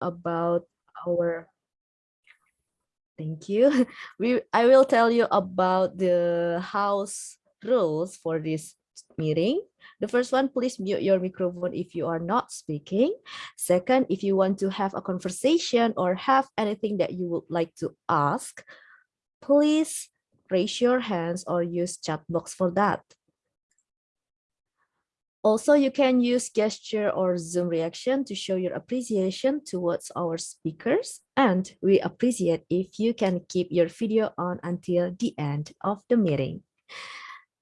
about our Thank you. We I will tell you about the house rules for this meeting. The first one, please mute your microphone if you are not speaking. Second, if you want to have a conversation or have anything that you would like to ask, please raise your hands or use chat box for that. Also, you can use gesture or Zoom reaction to show your appreciation towards our speakers. And we appreciate if you can keep your video on until the end of the meeting.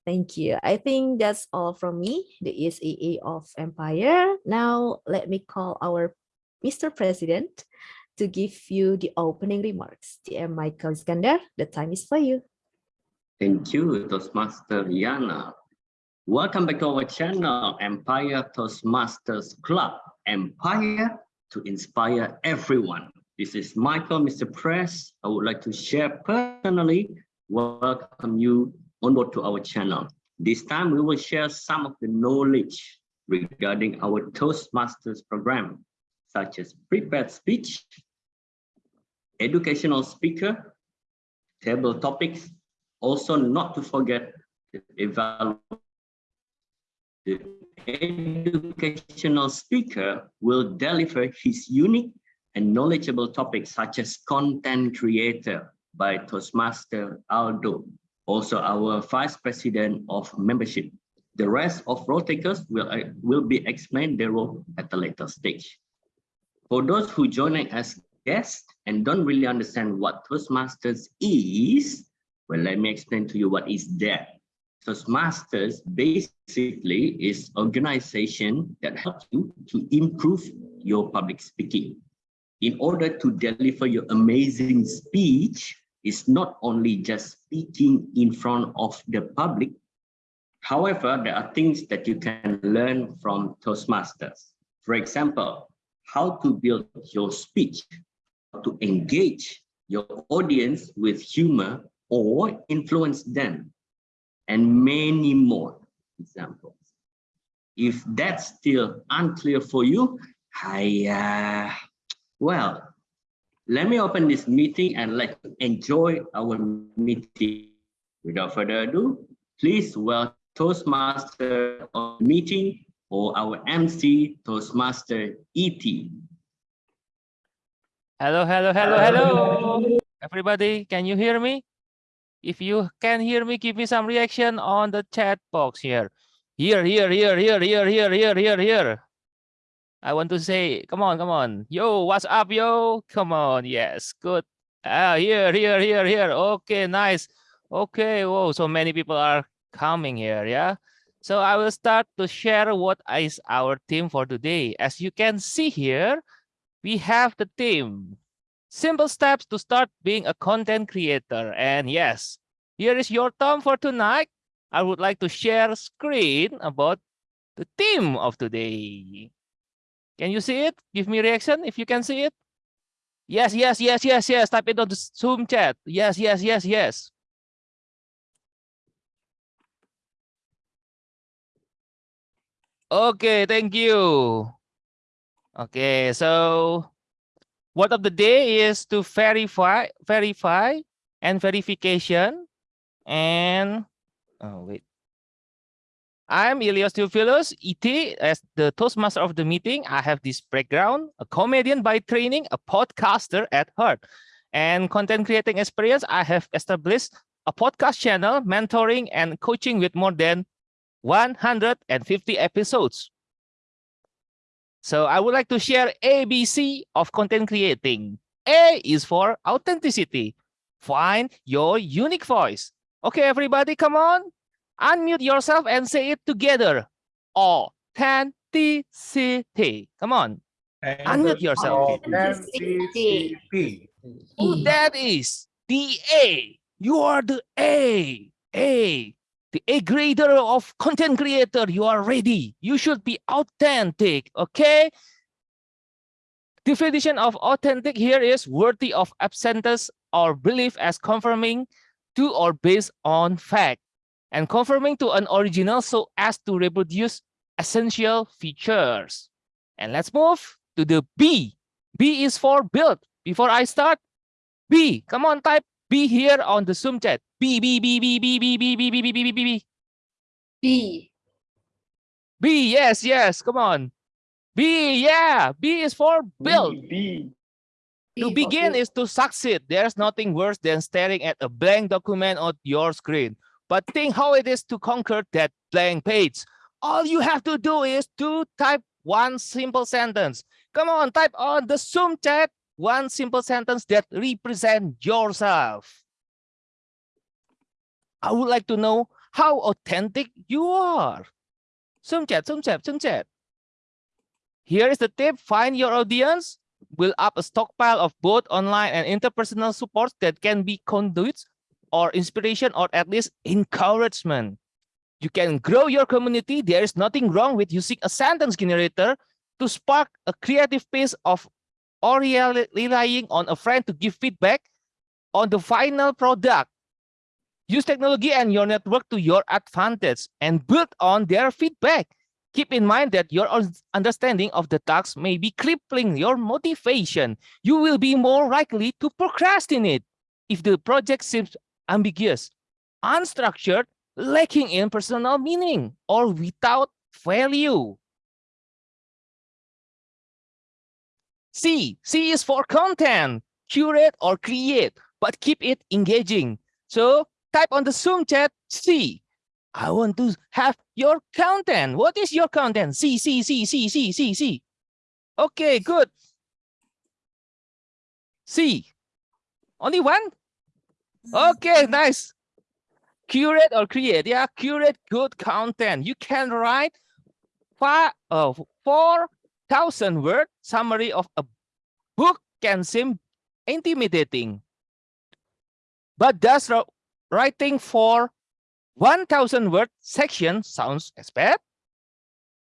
Thank you. I think that's all from me, the ESAA of Empire. Now, let me call our Mr. President to give you the opening remarks. DM Michael Iskandar, the time is for you. Thank you, Toastmaster Yana. Welcome back to our channel, Empire Toastmasters Club. Empire to inspire everyone. This is Michael, Mr. Press. I would like to share personally, welcome you onboard to our channel. This time we will share some of the knowledge regarding our Toastmasters program, such as prepared speech, educational speaker, table topics, also not to forget evaluation. The educational speaker will deliver his unique and knowledgeable topics such as content creator by Toastmaster Aldo, also our vice president of membership. The rest of role takers will, uh, will be explained their role at a later stage. For those who joining as guests and don't really understand what Toastmasters is, well, let me explain to you what is that. Toastmasters basically is organization that helps you to improve your public speaking. In order to deliver your amazing speech, it's not only just speaking in front of the public. However, there are things that you can learn from Toastmasters. For example, how to build your speech, to engage your audience with humor or influence them and many more examples. If that's still unclear for you, I, uh, well, let me open this meeting and let's enjoy our meeting. Without further ado, please welcome Toastmaster of the meeting or our MC, Toastmaster ET. Hello, hello, hello, hello. Everybody, can you hear me? If you can hear me, give me some reaction on the chat box here. Here, here, here, here, here, here, here, here, here. I want to say, come on, come on. Yo, what's up, yo? Come on, yes, good. Ah, here, here, here, here. Okay, nice. Okay, whoa, so many people are coming here, yeah? So I will start to share what is our theme for today. As you can see here, we have the theme simple steps to start being a content creator. And yes, here is your thumb for tonight. I would like to share screen about the theme of today. Can you see it? Give me reaction if you can see it. Yes, yes, yes, yes, yes. Type it on the Zoom chat. Yes, yes, yes, yes. Okay, thank you. Okay, so Word of the day is to verify, verify, and verification. And oh wait, I'm Ilios Theophilos, ET, as the Toastmaster of the meeting. I have this background, a comedian by training, a podcaster at heart, and content creating experience. I have established a podcast channel, mentoring and coaching with more than 150 episodes. So I would like to share ABC of content creating. A is for authenticity. Find your unique voice. Okay, everybody, come on. Unmute yourself and say it together. Authenticity. Come on. Unmute yourself. Authenticity. Oh, that is the A. You are the A. A A grader of content creator, you are ready. You should be authentic, okay? Definition of authentic here is worthy of absentence or belief as confirming to or based on fact and confirming to an original so as to reproduce essential features. And let's move to the B. B is for build. Before I start, B. Come on, type B here on the Zoom chat. B, B, B, B, B, B, B, B, B, B, B, B, B, B. B. B, yes, yes, come on. B, yeah, B is for build. B. To begin is to succeed. There's nothing worse than staring at a blank document on your screen. But think how it is to conquer that blank page. All you have to do is to type one simple sentence. Come on, type on the Zoom chat one simple sentence that represent yourself. I would like to know how authentic you are. Zoom chat, Zoom chat, Zoom chat. Here is the tip. Find your audience build up a stockpile of both online and interpersonal supports that can be conduits or inspiration or at least encouragement. You can grow your community. There is nothing wrong with using a sentence generator to spark a creative piece of or relying on a friend to give feedback on the final product. Use technology and your network to your advantage and build on their feedback. Keep in mind that your understanding of the task may be crippling your motivation. You will be more likely to procrastinate if the project seems ambiguous, unstructured, lacking in personal meaning, or without value. C, C is for content, curate or create, but keep it engaging. So type on the Zoom chat C. I want to have your content. What is your content? C, C, C, C, C, C, C. Okay, good. C. Only one? Okay, nice. Curate or create. Yeah, curate good content. You can write five, uh, 4,000 word summary of a book can seem intimidating. But does writing for 1000 word section sounds as bad?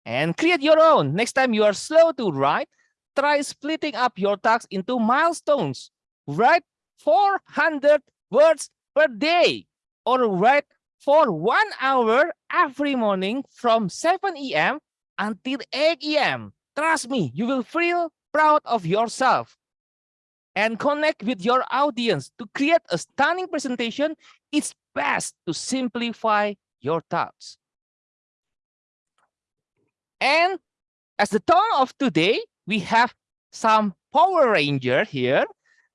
And create your own. Next time you are slow to write, try splitting up your tasks into milestones. Write 400 words per day or write for one hour every morning from 7 a.m. until 8 a.m. Trust me, you will feel proud of yourself and connect with your audience. To create a stunning presentation, it's best to simplify your thoughts. And as the tone of today, we have some Power Ranger here.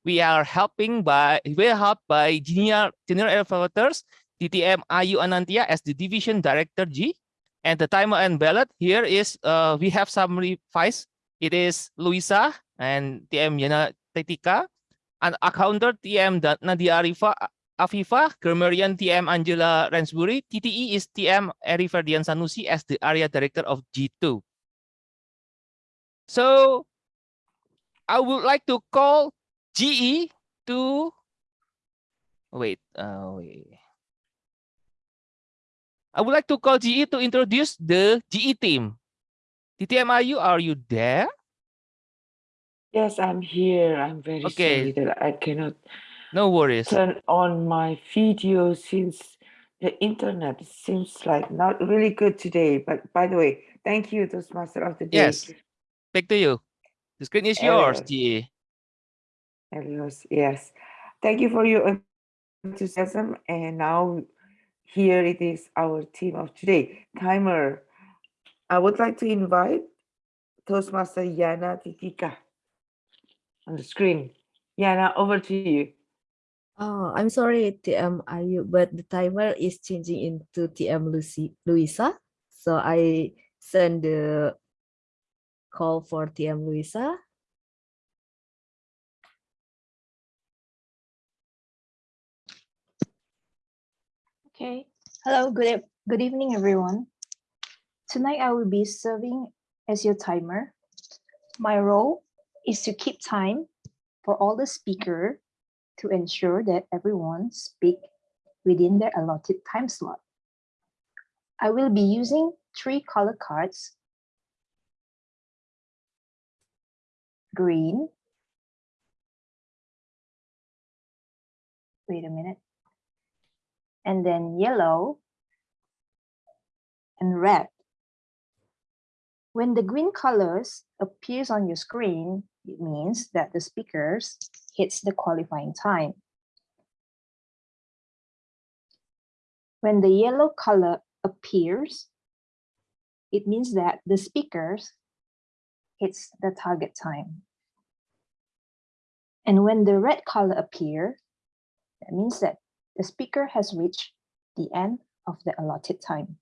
We are helping by we are helped by junior General Evaluators, DTM Ayu Anantia as the Division Director G. And the timer and ballot here is uh, we have some revise. It is Luisa and TM Yana Tetika, and accountant TM Nadia Arifa Afifa, grammarian TM Angela Lansbury, TTE is TM Eri Ferdian Sanusi as the area director of G2. So I would like to call GE to wait, uh, wait. I would like to call GE to introduce the GE team. TTMIU, are you are you there? Yes, I'm here. I'm very Okay. sorry that I cannot No worries. turn on my video since the internet seems like not really good today. But by the way, thank you, Toastmaster of the Day. Yes. Back to you. The screen is yours. GE. Yes. Thank you for your enthusiasm. And now here it is our team of today. Timer. I would like to invite Toastmaster Yana Titika on the screen. Yana, over to you. Oh, I'm sorry, TM Ayu, but the timer is changing into TM Lucy Luisa. So I send the call for TM Luisa. Okay. Hello, good, good evening, everyone. Tonight I will be serving as your timer. My role is to keep time for all the speaker to ensure that everyone speak within their allotted time slot. I will be using three color cards. Green. Wait a minute and then yellow and red. When the green colors appears on your screen, it means that the speakers hits the qualifying time. When the yellow color appears, it means that the speakers hits the target time. And when the red color appear, that means that the speaker has reached the end of the allotted time.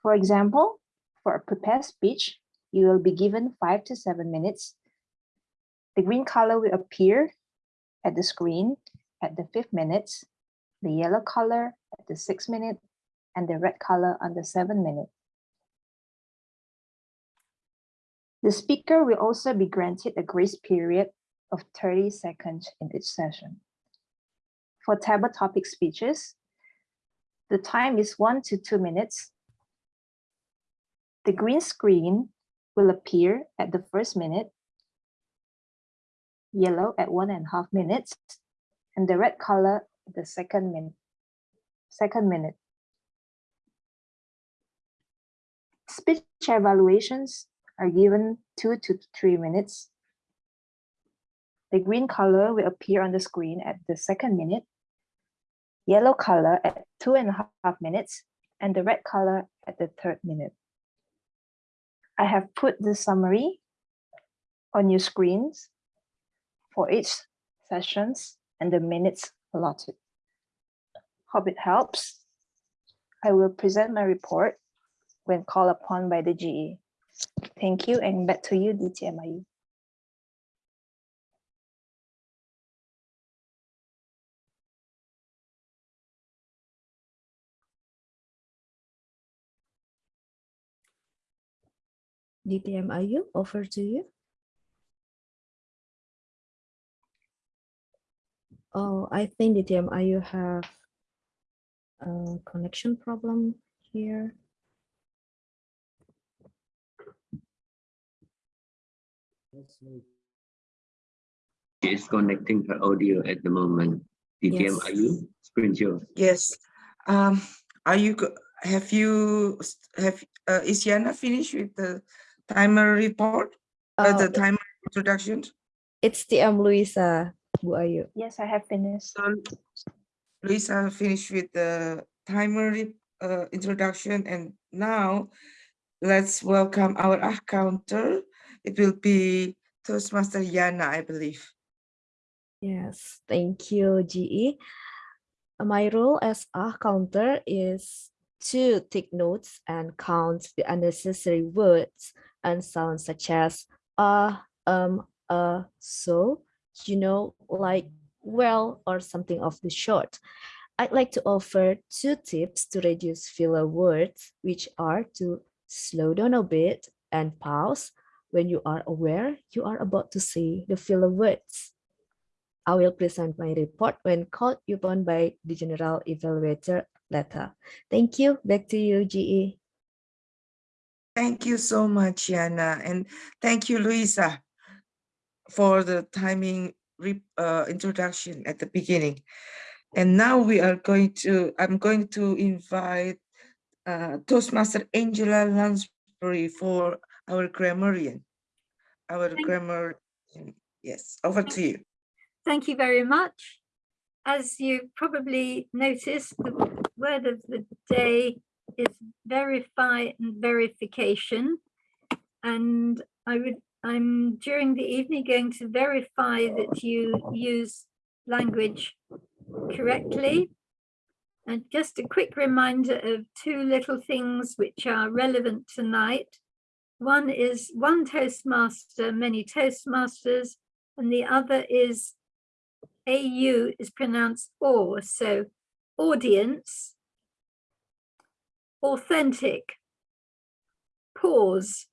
For example, for a prepared speech, you will be given five to seven minutes. The green color will appear at the screen at the fifth minute, the yellow color at the sixth minute, and the red color on the seventh minute. The speaker will also be granted a grace period of 30 seconds in each session. For table topic speeches, the time is one to two minutes. The green screen will appear at the first minute, yellow at one and a half minutes, and the red color at the second minute. Second minute. Speech evaluations are given two to three minutes. The green color will appear on the screen at the second minute, yellow color at two and a half minutes, and the red color at the third minute. I have put the summary on your screens for each sessions and the minutes allotted. Hope it helps. I will present my report when called upon by the GE. Thank you and back to you, DTM Ayu. DTM Ayu, over to you. Oh, I think DTM Ayu have a connection problem here. She is connecting her audio at the moment. DTM, are you? Screen share. Yes. Um, are you, have you, have, uh, is Yana finished with the timer report? Uh, Uh, the timer introduction? It's TM Luisa, Bu Ayu. Yes, I have finished. So Lisa finished with the timer uh, introduction and now let's welcome our ah counter. It will be Toastmaster Yana, I believe. Yes, thank you, GE. My role as a counter is to take notes and count the unnecessary words and sounds such as uh, um, uh, so, you know, like well or something of the sort. I'd like to offer two tips to reduce filler words, which are to slow down a bit and pause when you are aware you are about to say the filler words. I will present my report when called upon by the General Evaluator later. Thank you. Back to you, GE. Thank you so much, Yana, and thank you, Luisa, for the timing uh, introduction at the beginning. And now we are going to, I'm going to invite uh, Toastmaster Angela Lansbury for our grammarian. Our Thank- grammar, yes, over to you. Thank you very much. As you probably noticed, the word of the day is verify and verification. And I would, I'm during the evening going to verify that you use language correctly. And just a quick reminder of two little things which are relevant tonight. One is one Toastmaster, many Toastmasters, and the other is AU is pronounced or, so audience, authentic, pause.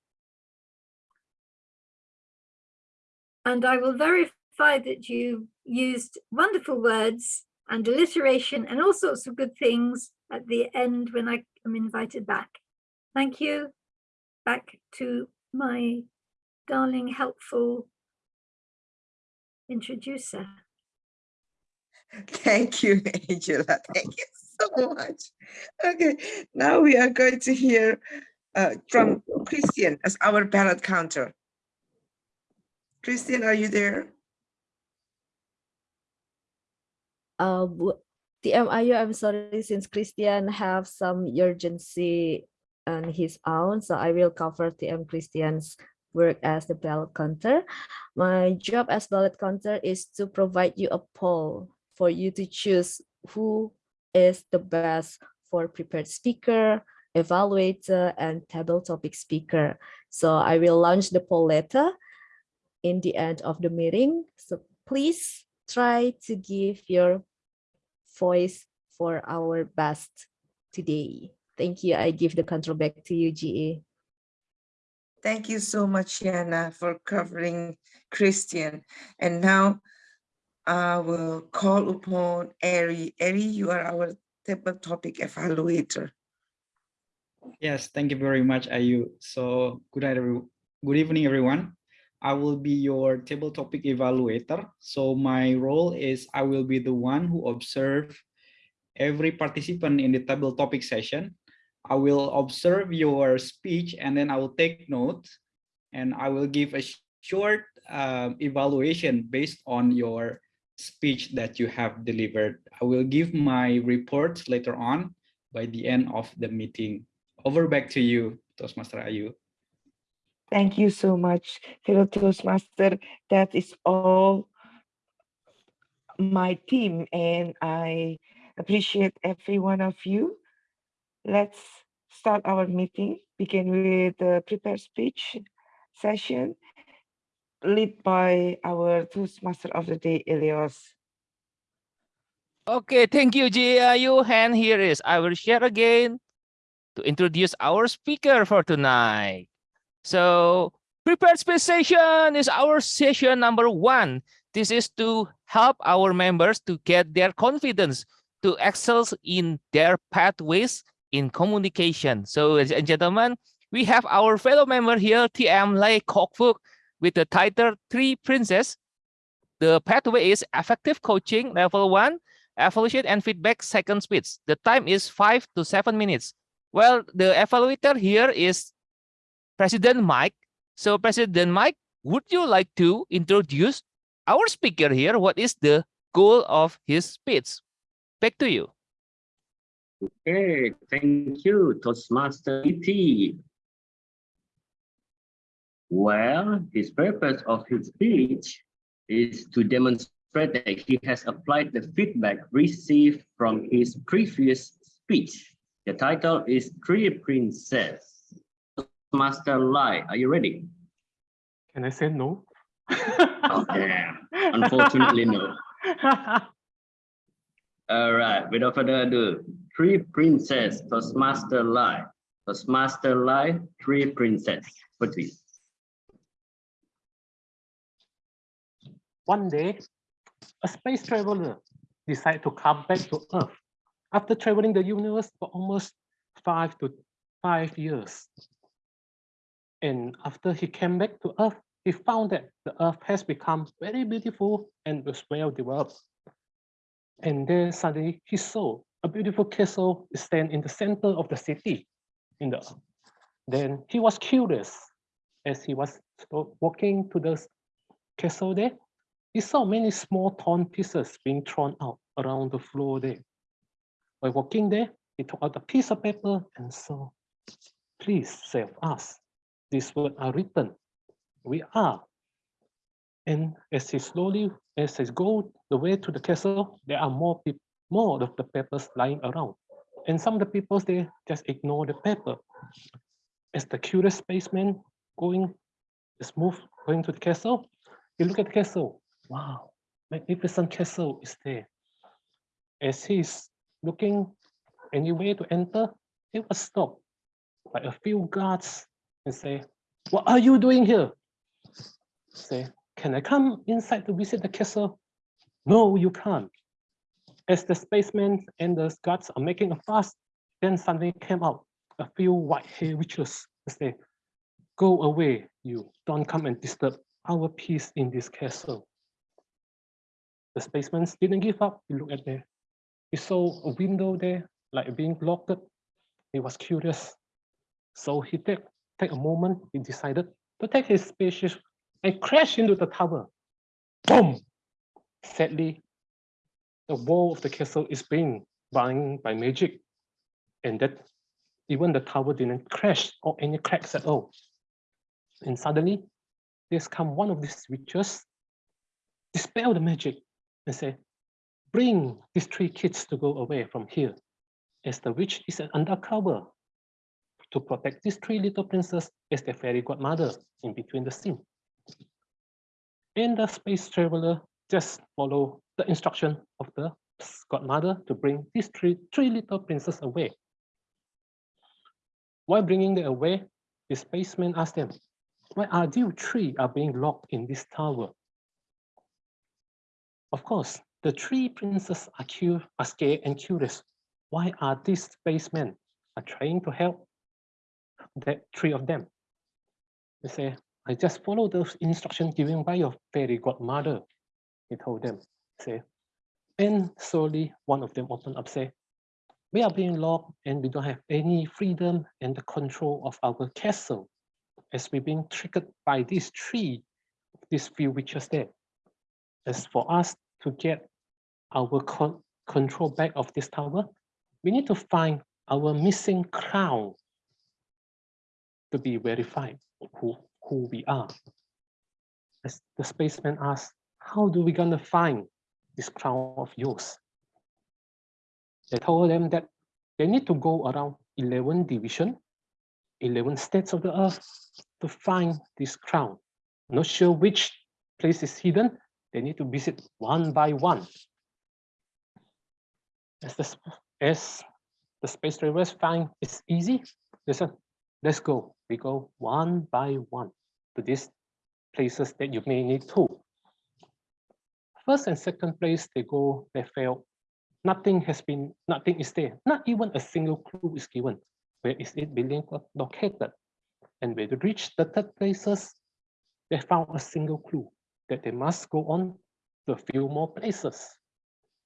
And I will verify that you used wonderful words and alliteration and all sorts of good things at the end when I am invited back. Thank you. Back to my darling, helpful introducer. Thank you, Angela. Thank you so much. Okay, now we are going to hear uh, from Christian as our ballot counter. Christian, are you there? Uh, TMIU, I'm sorry, since Christian have some urgency on his own, so I will cover TM Christian's work as the ballot counter. My job as ballot counter is to provide you a poll for you to choose who is the best for prepared speaker, evaluator, and table topic speaker. So I will launch the poll later in the end of the meeting. So please try to give your voice for our best today. Thank you. I give the control back to you, GA. Thank you so much, Yana, for covering Christian. And now I will call upon Eri. Eri, you are our table topic evaluator. Yes, thank you very much, Ayu. So good night, good evening, everyone. I will be your table topic evaluator. So my role is I will be the one who observe every participant in the table topic session. I will observe your speech and then I will take notes and I will give a short uh, evaluation based on your speech that you have delivered. I will give my report later on by the end of the meeting. Over back to you, Toastmaster Ayu. Thank you so much, fellow Toastmaster. That is all my team, and I appreciate every one of you. Let's start our meeting. Begin with the prepared speech session, led by our Toastmaster of the day, Elios. Okay, thank you, GAIU. And here is, I will share again to introduce our speaker for tonight. So prepared speech session is our session number one. This is to help our members to get their confidence to excel in their pathways in communication. So ladies and gentlemen, we have our fellow member here, TM Lai Kok Fook, with the title Three Princess. The pathway is effective coaching level one, evaluation and feedback second speech. The time is five to seven minutes. Well, the evaluator here is President Mike. So President Mike, would you like to introduce our speaker here? What is the goal of his speech? Back to you. Okay, thank you, Toastmaster ET. Well, his purpose of his speech is to demonstrate that he has applied the feedback received from his previous speech. The title is Three Princess. Master Lai, are you ready? Can I say no? Oh, damn. Unfortunately, no. All right, without further ado, Three Princess, Toastmaster Lai. Toastmaster Lai, Three Princess. Please. One day, a space traveler decided to come back to Earth after traveling the universe for almost five to five years. And after he came back to Earth, he found that the Earth has become very beautiful and was well developed. And then suddenly he saw a beautiful castle stand in the center of the city. In the then he was curious as he was walking to the castle there. He saw many small torn pieces being thrown out around the floor there. While walking there, he took out a piece of paper and saw, please save us. These words are written. We are. And as he slowly, as he go the way to the castle, there are more people, more of the papers lying around. And some of the people they just ignore the paper. As the curious spaceman going, just move, going to the castle, he look at the castle. Wow, magnificent castle is there. As he's looking anywhere to enter, he was stopped by a few guards and say, what are you doing here? Say, can I come inside to visit the castle? No, you can't. As the spaceman and the guards are making a fuss, then suddenly came out a few white-haired witches and say, go away, you don't come and disturb our peace in this castle. The spaceman didn't give up. He looked at there. He saw a window there, like being blocked. He was curious. So he take, take a moment, he decided to take his spacious and crash into the tower. Boom! Sadly, the wall of the castle is being bound by magic, and that even the tower didn't crash or any cracks at all. And suddenly, there's come one of these witches, dispel the magic, and say, bring these three kids to go away from here, as the witch is an undercover to protect these three little princes as their fairy godmother in between the scene. And the space traveler just follow the instruction of the godmother to bring these three, three little princes away. While bringing them away, the spaceman asked them, why are you three are being locked in this tower? Of course, the three princes are, cu are scared and curious. Why are these spacemen are trying to help the three of them? They say, I just follow those instructions given by your fairy godmother. He told them, say, and slowly one of them opened up, say, we are being locked and we don't have any freedom and the control of our castle as we've been triggered by these three, these few witches there. As for us to get our con control back of this tower, we need to find our missing crown to be verified who, who we are. As the spaceman asked, how do we gonna find this crown of yours? They told them that they need to go around 11 division, 11 states of the earth to find this crown. Not sure which place is hidden. They need to visit one by one. As the, as the space travelers find it's easy, said, let's go. We go one by one to these places that you may need to. First and second place, they go, they fail. Nothing has been, nothing is there. Not even a single clue is given. Where is it being located? And when they reach the third places, they found a single clue that they must go on to a few more places.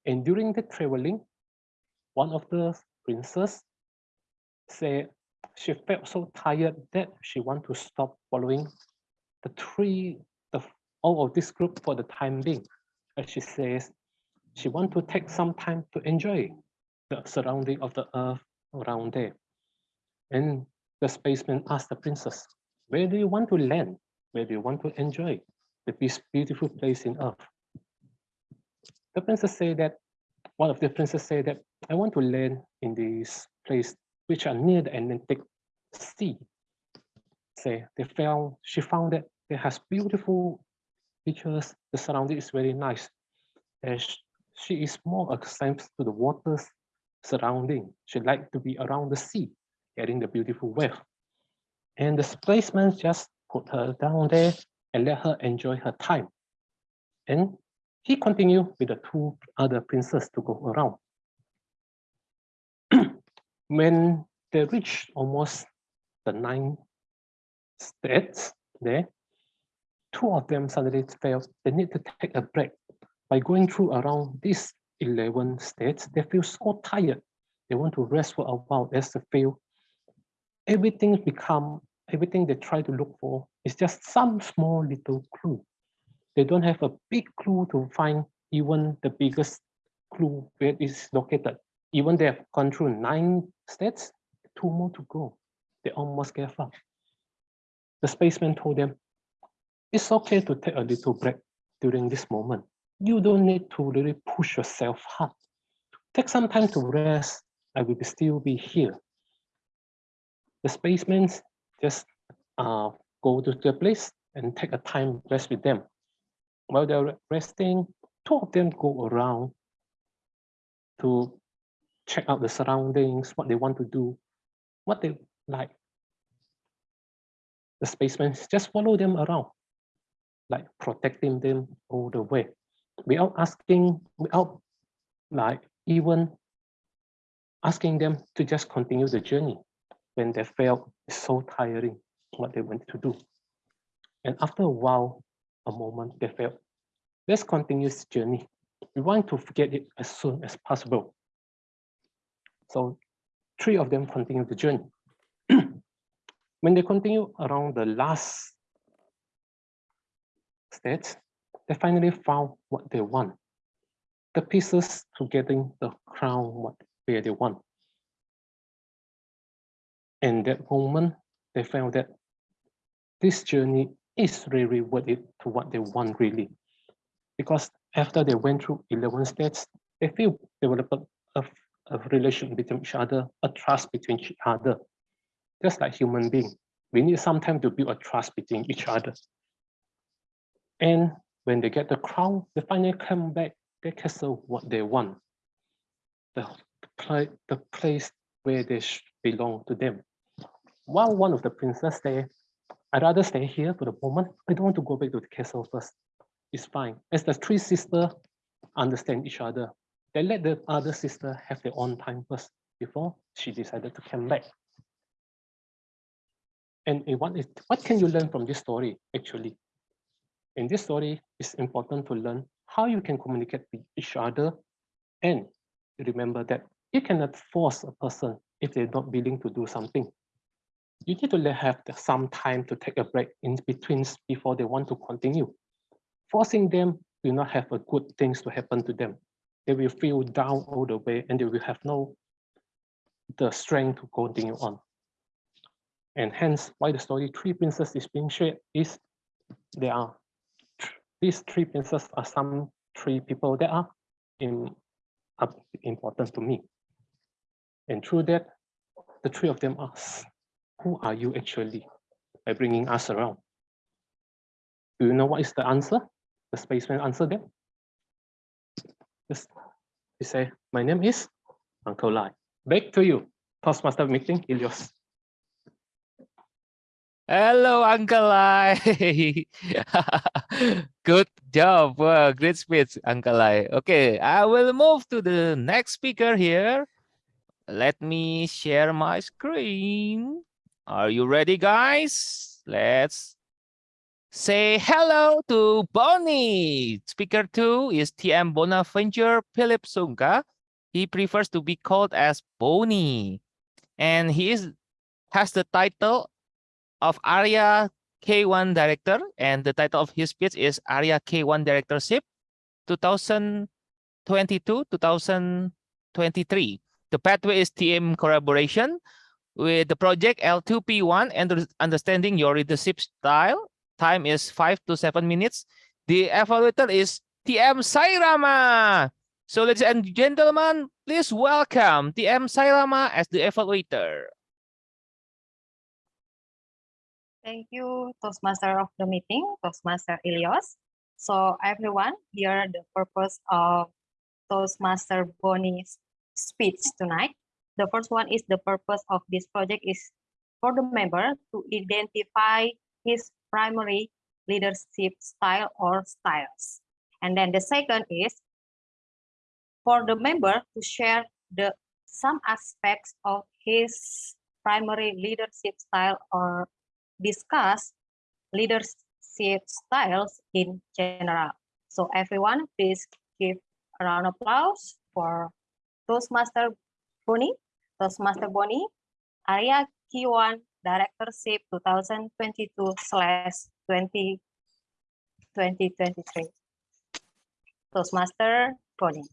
And during the traveling, one of the princes said she felt so tired that she want to stop following the three, the all of this group for the time being. As she says, she want to take some time to enjoy the surrounding of the earth around there. And the spaceman asked the princess, where do you want to land? Where do you want to enjoy this beautiful place in earth? The princess said that, one of the princess said that, I want to land in this place which are near the Atlantic Sea. Say they found, she found that it has beautiful features, the surrounding is very nice. And she is more accustomed to the waters surrounding. She like to be around the sea getting the beautiful wave. And the spaceman just put her down there and let her enjoy her time. And he continued with the two other princes to go around. when they reached almost the nine states there, two of them suddenly felt they need to take a break. By going through around these 11 states, they feel so tired. They want to rest for a while as they feel everything become everything they try to look for is just some small little clue. They don't have a big clue to find even the biggest clue where it is located. Even they have gone through nine states, two more to go. They almost gave up. The spaceman told them, it's okay to take a little break during this moment. You don't need to really push yourself hard. Take some time to rest. I will still be here the spacemen just uh, go to the place and take a time rest with them. While they're resting, two of them go around to check out the surroundings, what they want to do, what they like. The spacemen just follow them around, like protecting them all the way, without asking, without like even asking them to just continue the journey when they felt so tiring what they went to do. And after a while, a moment, they felt, let's continue this journey. We want to forget it as soon as possible. So three of them continue the journey. when they continue around the last stage, they finally found what they want. The pieces to getting the crown what where they want. And that moment, they found that this journey is really worth it to what they want really. Because after they went through 11 states, they feel develop a, a relation between each other, a trust between each other. Just like human being, we need some time to build a trust between each other. And when they get the crown, they finally come back, they castle what they want. The, pla the place where they belong to them. While one of the princess say, I'd rather stay here for the moment. I don't want to go back to the castle first. It's fine. As the three sisters understand each other, they let the other sister have their own time first before she decided to come back. And what, is, what can you learn from this story, actually? In this story, it's important to learn how you can communicate with each other and remember that you cannot force a person if they're not willing to do something. You need to have some time to take a break in between before they want to continue. Forcing them will not have a good things to happen to them. They will feel down all the way and they will have no the strength to continue on. And hence why the story Three Princes is being shared is there are these three princes are some three people that are, in, are important to me. And through that, the three of them ask, who are you actually by bringing us around? Do you know what is the answer? The spaceman answered them. Yes. He say, my name is Uncle Lai. Back to you. Toastmaster meeting, Ilios. Hello, Uncle Lai. Good job. Wow, great speech, Uncle Lai. Okay, I will move to the next speaker here. Let me share my screen. Are you ready, guys? Let's say hello to Bonnie. Speaker two is TM Bonaventure Philip Sungka. He prefers to be called as Bonnie. And he is, has the title of Area K1 Director, and the title of his speech is Area K1 Directorship 2022-2023. The pathway is TM collaboration with the project L2P1 and understanding your leadership style. Time is five to seven minutes. The evaluator is TM Sairama. So ladies and gentlemen, please welcome TM Sairama as the evaluator. Thank you, Toastmaster of the meeting, Toastmaster Ilios. So everyone, here the purpose of Toastmaster Bonnie's speech tonight. The first one is the purpose of this project is for the member to identify his primary leadership style or styles. And then the second is for the member to share the some aspects of his primary leadership style or discuss leadership styles in general. So everyone, please give a round of applause for Toastmaster Bonnie, Toastmaster Bonnie, Area K1 Directorship 2022 slash 20, 2023. Toastmaster Bonnie.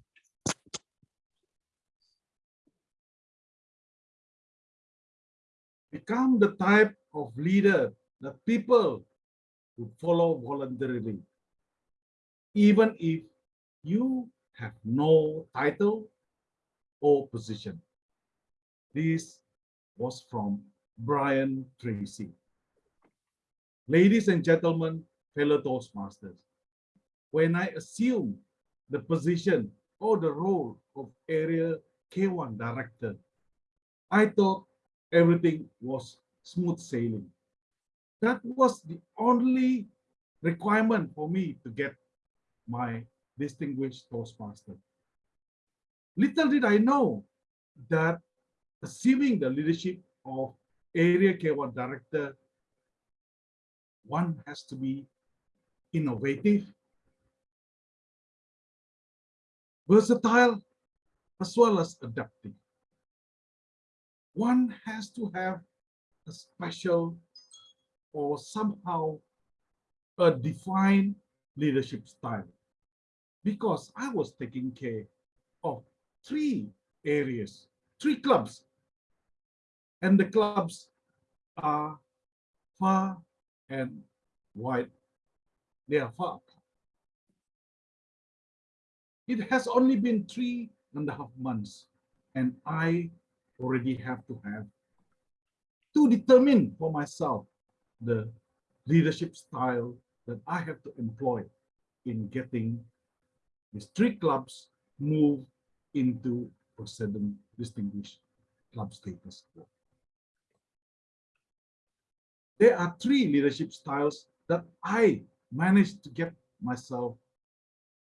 become the type of leader that people would follow voluntarily, even if you have no title or position. This was from Brian Tracy. Ladies and gentlemen, fellow Toastmasters, when I assumed the position or the role of Area K1 Director, I thought everything was smooth sailing. That was the only requirement for me to get my distinguished Toastmaster. Little did I know that assuming the leadership of Area K1 Director, one has to be innovative, versatile, as well as adaptive. One has to have a special or somehow a defined leadership style. Because I was taking care of three areas, three clubs. And the clubs are far and wide. They are far. apart. It has only been three and a half months, and I already have to have to determine for myself the leadership style that I have to employ in getting these three clubs move into President Distinguished Club status. There are three leadership styles that I managed to get myself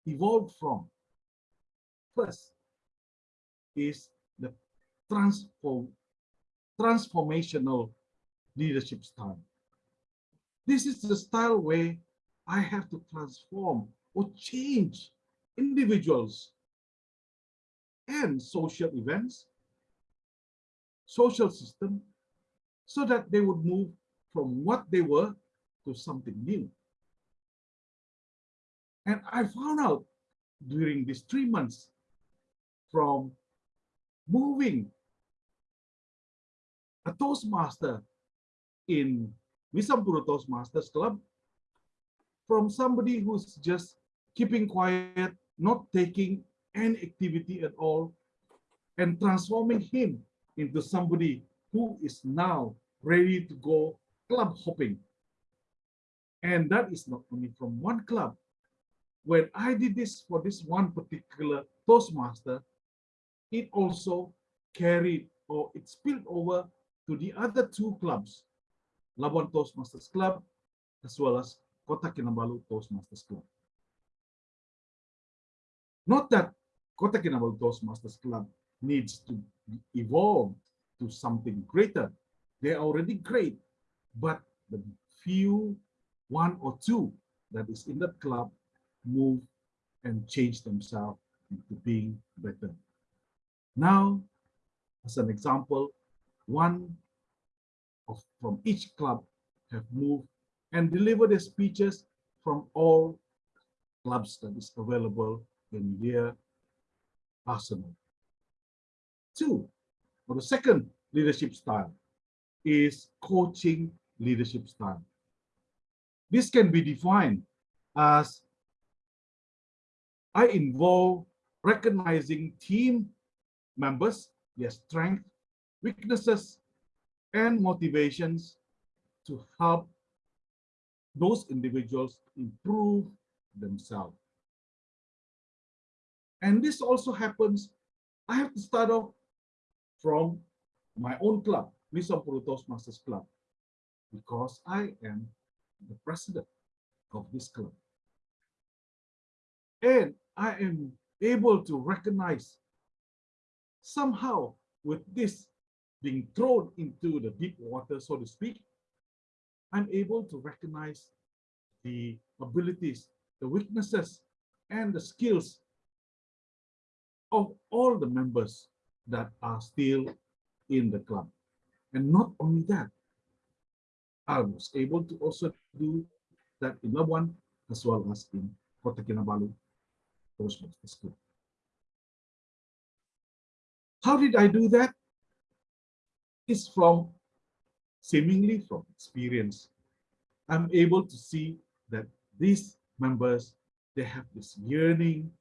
evolved from. First is the transform, transformational leadership style. This is the style where I have to transform or change individuals and social events, social system, so that they would move from what they were to something new. And I found out during these three months from moving a Toastmaster in Wisampuru Toastmasters Club from somebody who's just keeping quiet, not taking any activity at all, and transforming him into somebody who is now ready to go club hopping. And that is not only from one club. When I did this for this one particular Toastmaster, it also carried or it spilled over to the other two clubs, Labuan Toastmasters Club, as well as Kota Kinabalu Toastmasters Club. Not that Kota Kinabalu Toastmasters Club needs to evolve to something greater. They're already great, but the few, one or two that is in that club move and change themselves into being better. Now, as an example, one of from each club have moved and delivered their speeches from all clubs that is available in their arsenal. Two, or the second leadership style is coaching leadership style. This can be defined as I involve recognizing team members, their strengths, weaknesses, and motivations to help those individuals improve themselves. And this also happens, I have to start off from my own club, Wisampuru Toastmasters Club, because I am the president of this club. And I am able to recognize somehow with this being thrown into the deep water, so to speak, I'm able to recognize the abilities, the weaknesses, and the skills of all the members that are still in the club. And not only that, I was able to also do that in Labuan as well as in Kota Kinabalu Toastmasters Club. How did I do that? It's from seemingly from experience. I'm able to see that these members, they have this yearning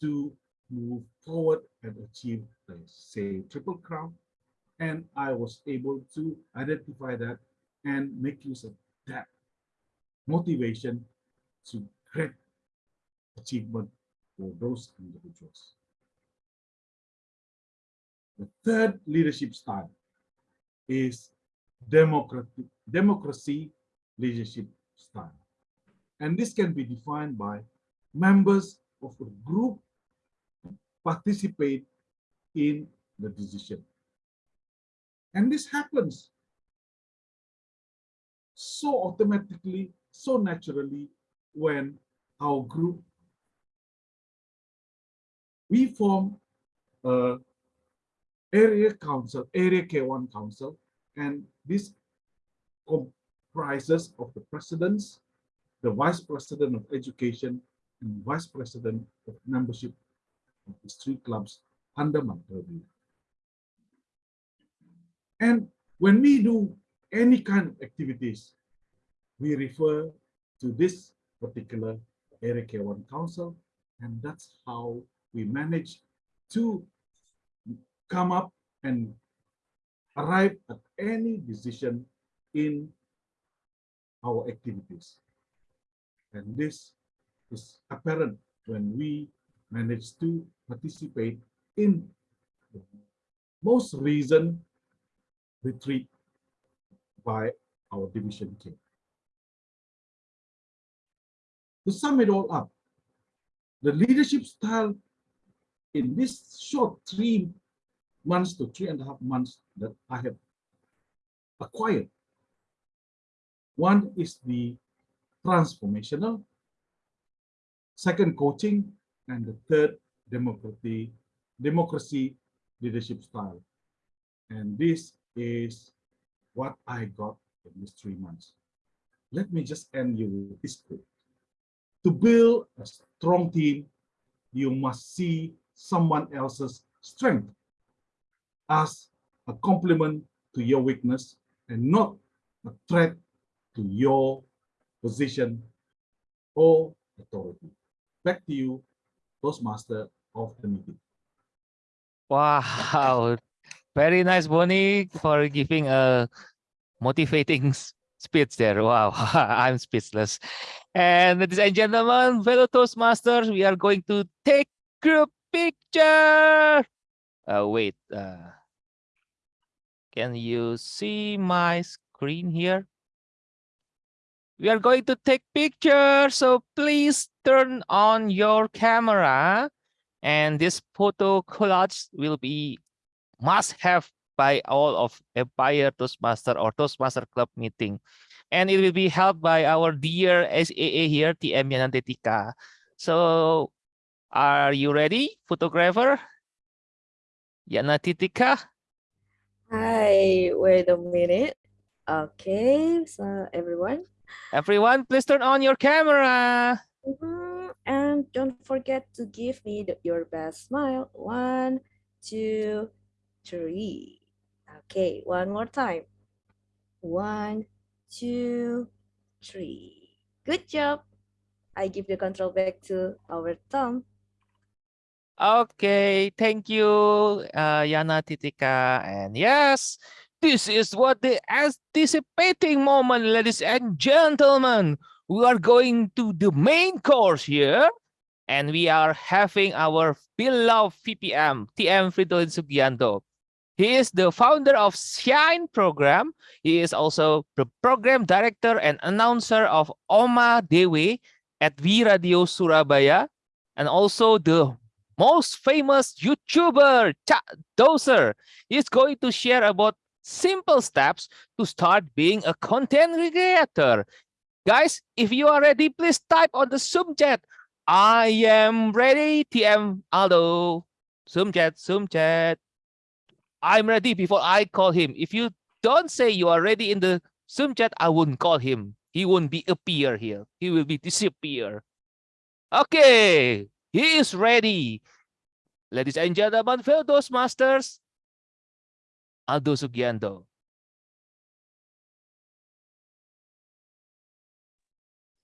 to move forward and achieve, the, say, triple crown. And I was able to identify that and make use of that motivation to great achievement for those individuals. The third leadership style is democratic, democracy leadership style. And this can be defined by members of a group participate in the decision. And this happens so automatically, so naturally when our group, we form a area council, area K1 council, and this comprises of the presidents, the Vice President of Education and Vice President of Membership of the Street Clubs under my purview. And when we do any kind of activities, we refer to this particular Area K1 Council, and that's how we manage to come up and arrive at any decision in our activities. And this is apparent when we manage to participate in the most recent retreat by our division team. To sum it all up, the leadership style in this short three months to three and a half months that I have acquired. One is the transformational, second coaching, and the third democracy, democracy leadership style. And this is what I got in these three months. Let me just end you with this quote. To build a strong team, you must see someone else's strength as a complement to your weakness and not a threat to your position or authority. Back to you, Toastmaster of the meeting. Wow, very nice, Bonnie, for giving a motivating speech there. Wow, I'm speechless. And ladies and gentlemen, fellow Toastmasters, we are going to take group picture. Uh, wait, uh, can you see my screen here? We are going to take picture, so please turn on your camera. And this photo collage will be must have by all of Empire Toastmaster or Toastmaster Club meeting. And it will be held by our dear SAA here, TM Yanantetika. So are you ready, photographer? Yanatitika? Hi, wait a minute. Okay, so everyone. Everyone, please turn on your camera. Mhm, And don't forget to give me the- your best smile. One, two, three. Okay, one more time. One, two, three. Good job. I give the control back to our Tom. Okay, thank you, uh, Yana Titika. And yes, this is what the anticipating moment, ladies and gentlemen. We are going to the main course here, and we are having our beloved VPM, TM Fridolin Sugianto. He is the founder of Shine program. He is also the program director and announcer of Oma Dewe at V Radio Surabaya, and also the most famous YouTuber, Cak Doser, is going to share about simple steps to start being a content creator. Guys, if you are ready, please type on the Zoom chat. I am ready, TM Aldo. Zoom chat, Zoom chat. I'm ready before I call him. If you don't say you are ready in the Zoom chat, I wouldn't call him. He won't be appear here. He will be disappear. Okay, he is ready. Ladies and gentlemen, fellow Toastmasters, Aldo Sugianto.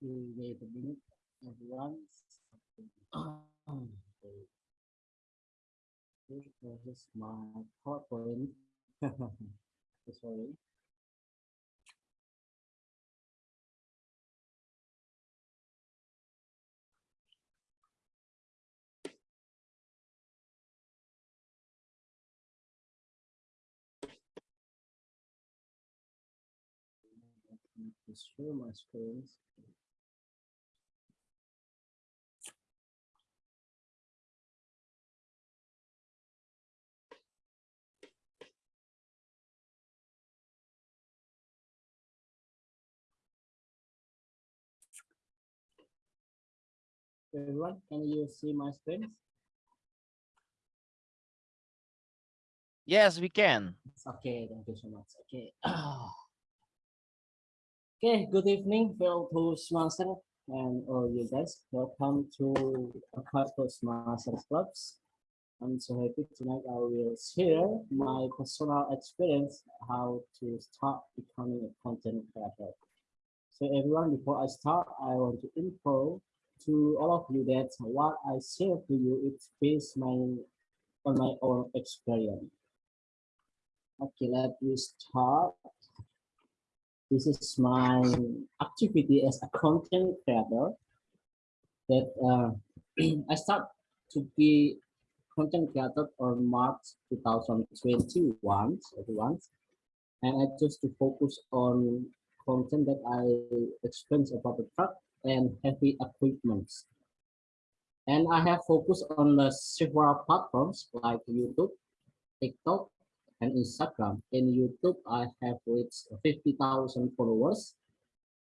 Wait a minute, everyone. Okay, this is my PowerPoint. Sorry. share my screen. Everyone, can you see my screen? Yes, we can. Okay, thank you so much. Okay. okay, good evening, fellow Toastmaster. and all you guys. Welcome to Aqua Toastmasters Clubs. I'm so happy tonight I will share my personal experience how to start becoming a content creator. So everyone, before I start, I want to info to all of you that what I share to you is based my on my own experience. Okay, let me start. This is my activity as a content creator that uh, I start to be content creator on March 2021, everyone. And I just to focus on content that I explained about the truck and heavy equipments. And I have focused on the several platforms like YouTube, TikTok, and Instagram. In YouTube, I have reached 50,000 followers,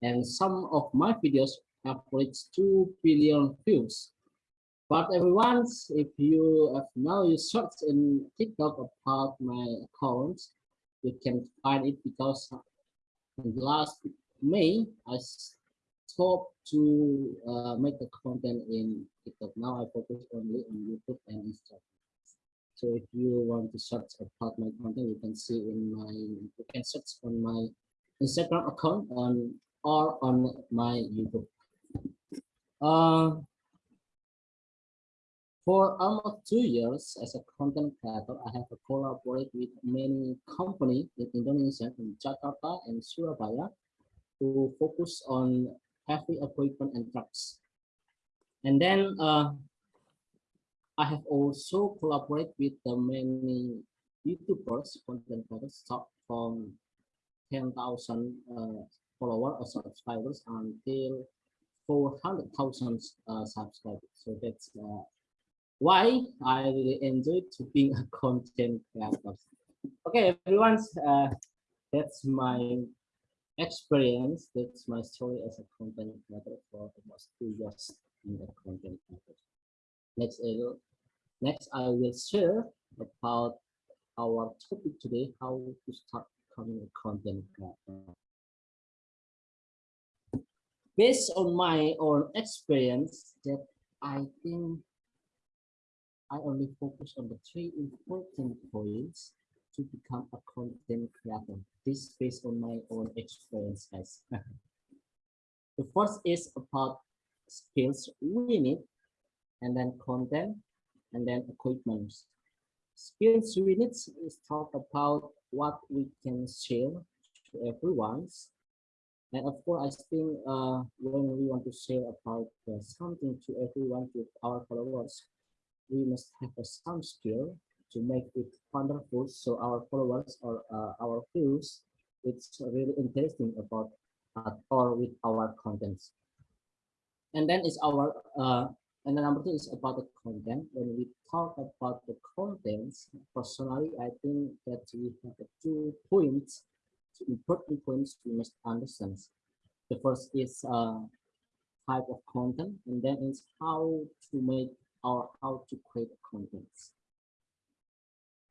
and some of my videos have reached 2 billion views. But everyone, if you have now you search in TikTok about my account, you can find it because in last May I stopped to uh, make the content in TikTok. Now I focus only on YouTube and Instagram. So if you want to search about my content, you can see in my you can search on my Instagram account on or on my YouTube. Uh, for almost two years as a content creator, I have collaborated with many companies in Indonesia, in Jakarta and Surabaya, to focus on heavy equipment and trucks. And then uh, I have also collaborated with the many YouTubers, content creators, from 10,000 uh, followers or subscribers until 400,000 uh, subscribers. So that's uh, why I really enjoy to being a content creator. Okay, everyone, uh, that's my experience. That's my story as a content creator for almost two years in the content creator. Next, uh, next I will share about our topic today, how to start becoming a content creator. Based on my own experience, that I think I only focus on the three important points to become a content creator. This based on my own experience, guys. the first is about skills we need and then content, and then equipment. Skills we need is talk about what we can share to everyone. And of course, I think uh, when we want to share about uh, something to everyone, to our followers, we must have a some skill to make it wonderful so our followers or uh, our views it's really interesting about uh, or with our contents and then it's our uh, and the number two is about the content. When we talk about the contents, personally, I think that we have two points, two important points we must understand. The first is uh, type of content, and then is how to make or how to create contents.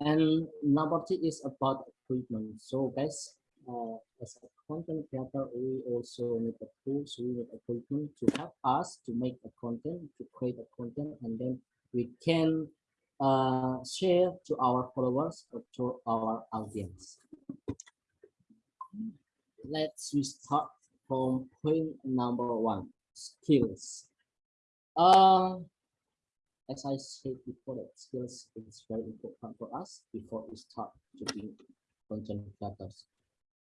And number two is about equipment. So guys, uh, as a content creator, we also need a tools, we need equipment to help us to make a content, to create a content, and then we can uh, share to our followers or to our audience. Let's start from point number one, skills. Uh, as I said before, that skills is very important for us before we start to be content creators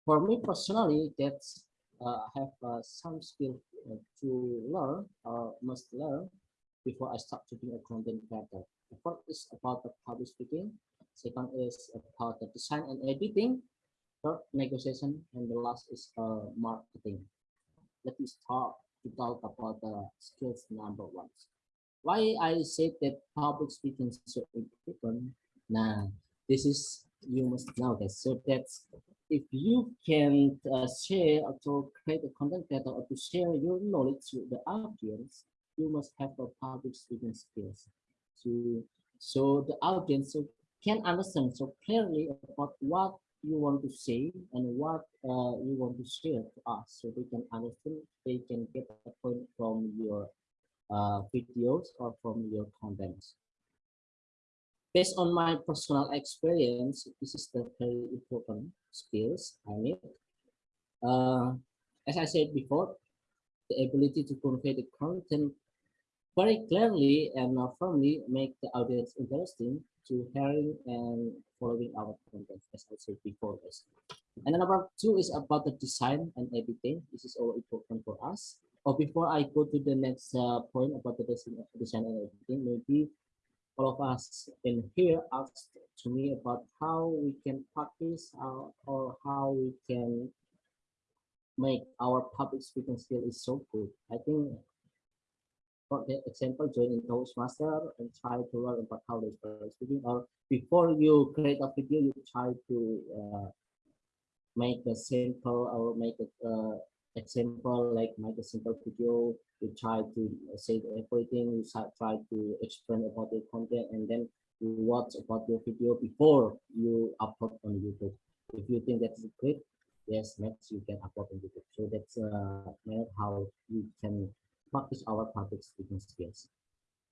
for me personally, that's uh, have uh, some skill uh, to learn or must learn before I start to be a content creator. The first is about the public speaking. Second is about the design and editing. Third, negotiation, and the last is uh, marketing. Let me start to talk about the skills number one. Why I said that public speaking is so important? Now, this is you must know that. So that's if you can uh, share or to create a content creator or to share your knowledge with the audience, you must have a public speaking skills. So, so the audience can understand so clearly about what you want to say and what uh, you want to share to us so they can understand they can get a point from your uh, videos or from your contents based on my personal experience this is the very important skills i need uh, as i said before the ability to convey the content very clearly and uh, firmly make the audience interesting to hearing and following our content, as I said before. And number two is about the design and editing. This is all important for us. Or before I go to the next uh, point about the design, design and editing, maybe all of us in here asked to me about how we can practice uh, or how we can make our public speaking skill is so good. I think for the example, join in Toastmaster and try to learn about how they start speaking. Or before you create a video, you try to uh, make a simple or make a uh, example like make a simple video. You try to say everything. You try to explain about the content, and then you watch about your video before you upload on YouTube. If you think that's great, yes, next you can upload on YouTube. So that's uh, how you can practice our public speaking skills.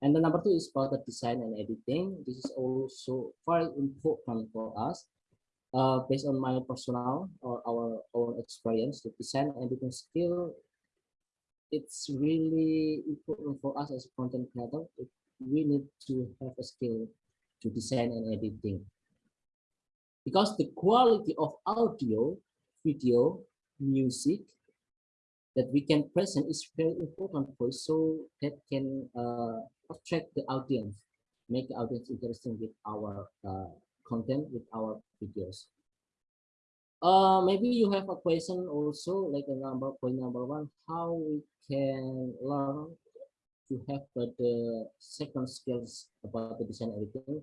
And the number two is about the design and editing. This is also very important for us. Uh, based on my personal or our own experience, to design and editing skill, it's really important for us as content creator. We need to have a skill to design and editing. Because the quality of audio, video, music, that we can present is very important for so that can uh, attract the audience, make the audience interesting with our uh, content, with our videos. Uh, maybe you have a question also, like a number point number one, how we can learn to have the, second skills about the design editing.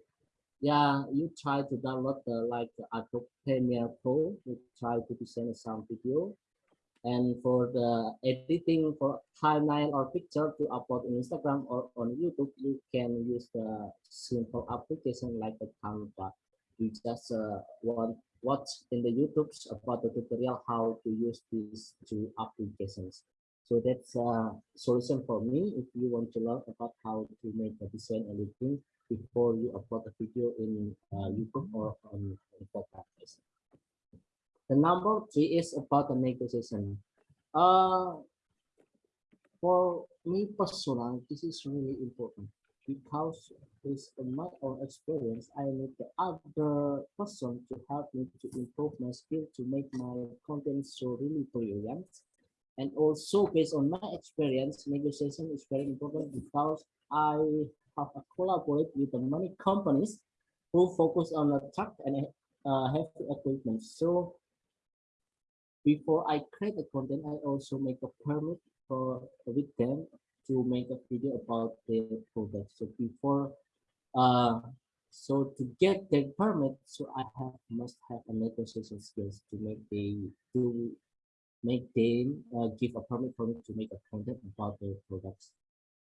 Yeah, you try to download the like Adobe Premiere Pro, you try to design some video, and for the editing for timeline or picture to upload in Instagram or on YouTube, you can use the simple application like the Canva. You just uh, want watch in the YouTube about the tutorial how to use these two applications. So that's a solution for me if you want to learn about how to make a design editing before you upload a video in uh, YouTube or on, on podcast. The number three is about the negotiation. Uh, for me personally, this is really important because based on my own experience, I need the other person to help me to improve my skill to make my content so really brilliant. And also based on my experience, negotiation is very important because I have a collaborate with many companies who focus on the truck and uh, heavy equipment. So before I create the content, I also make a permit for with them to make a video about the product. So before, uh, so to get that permit, so I have must have a negotiation skills to make the to make them uh, give a permit for me to make a content about the products.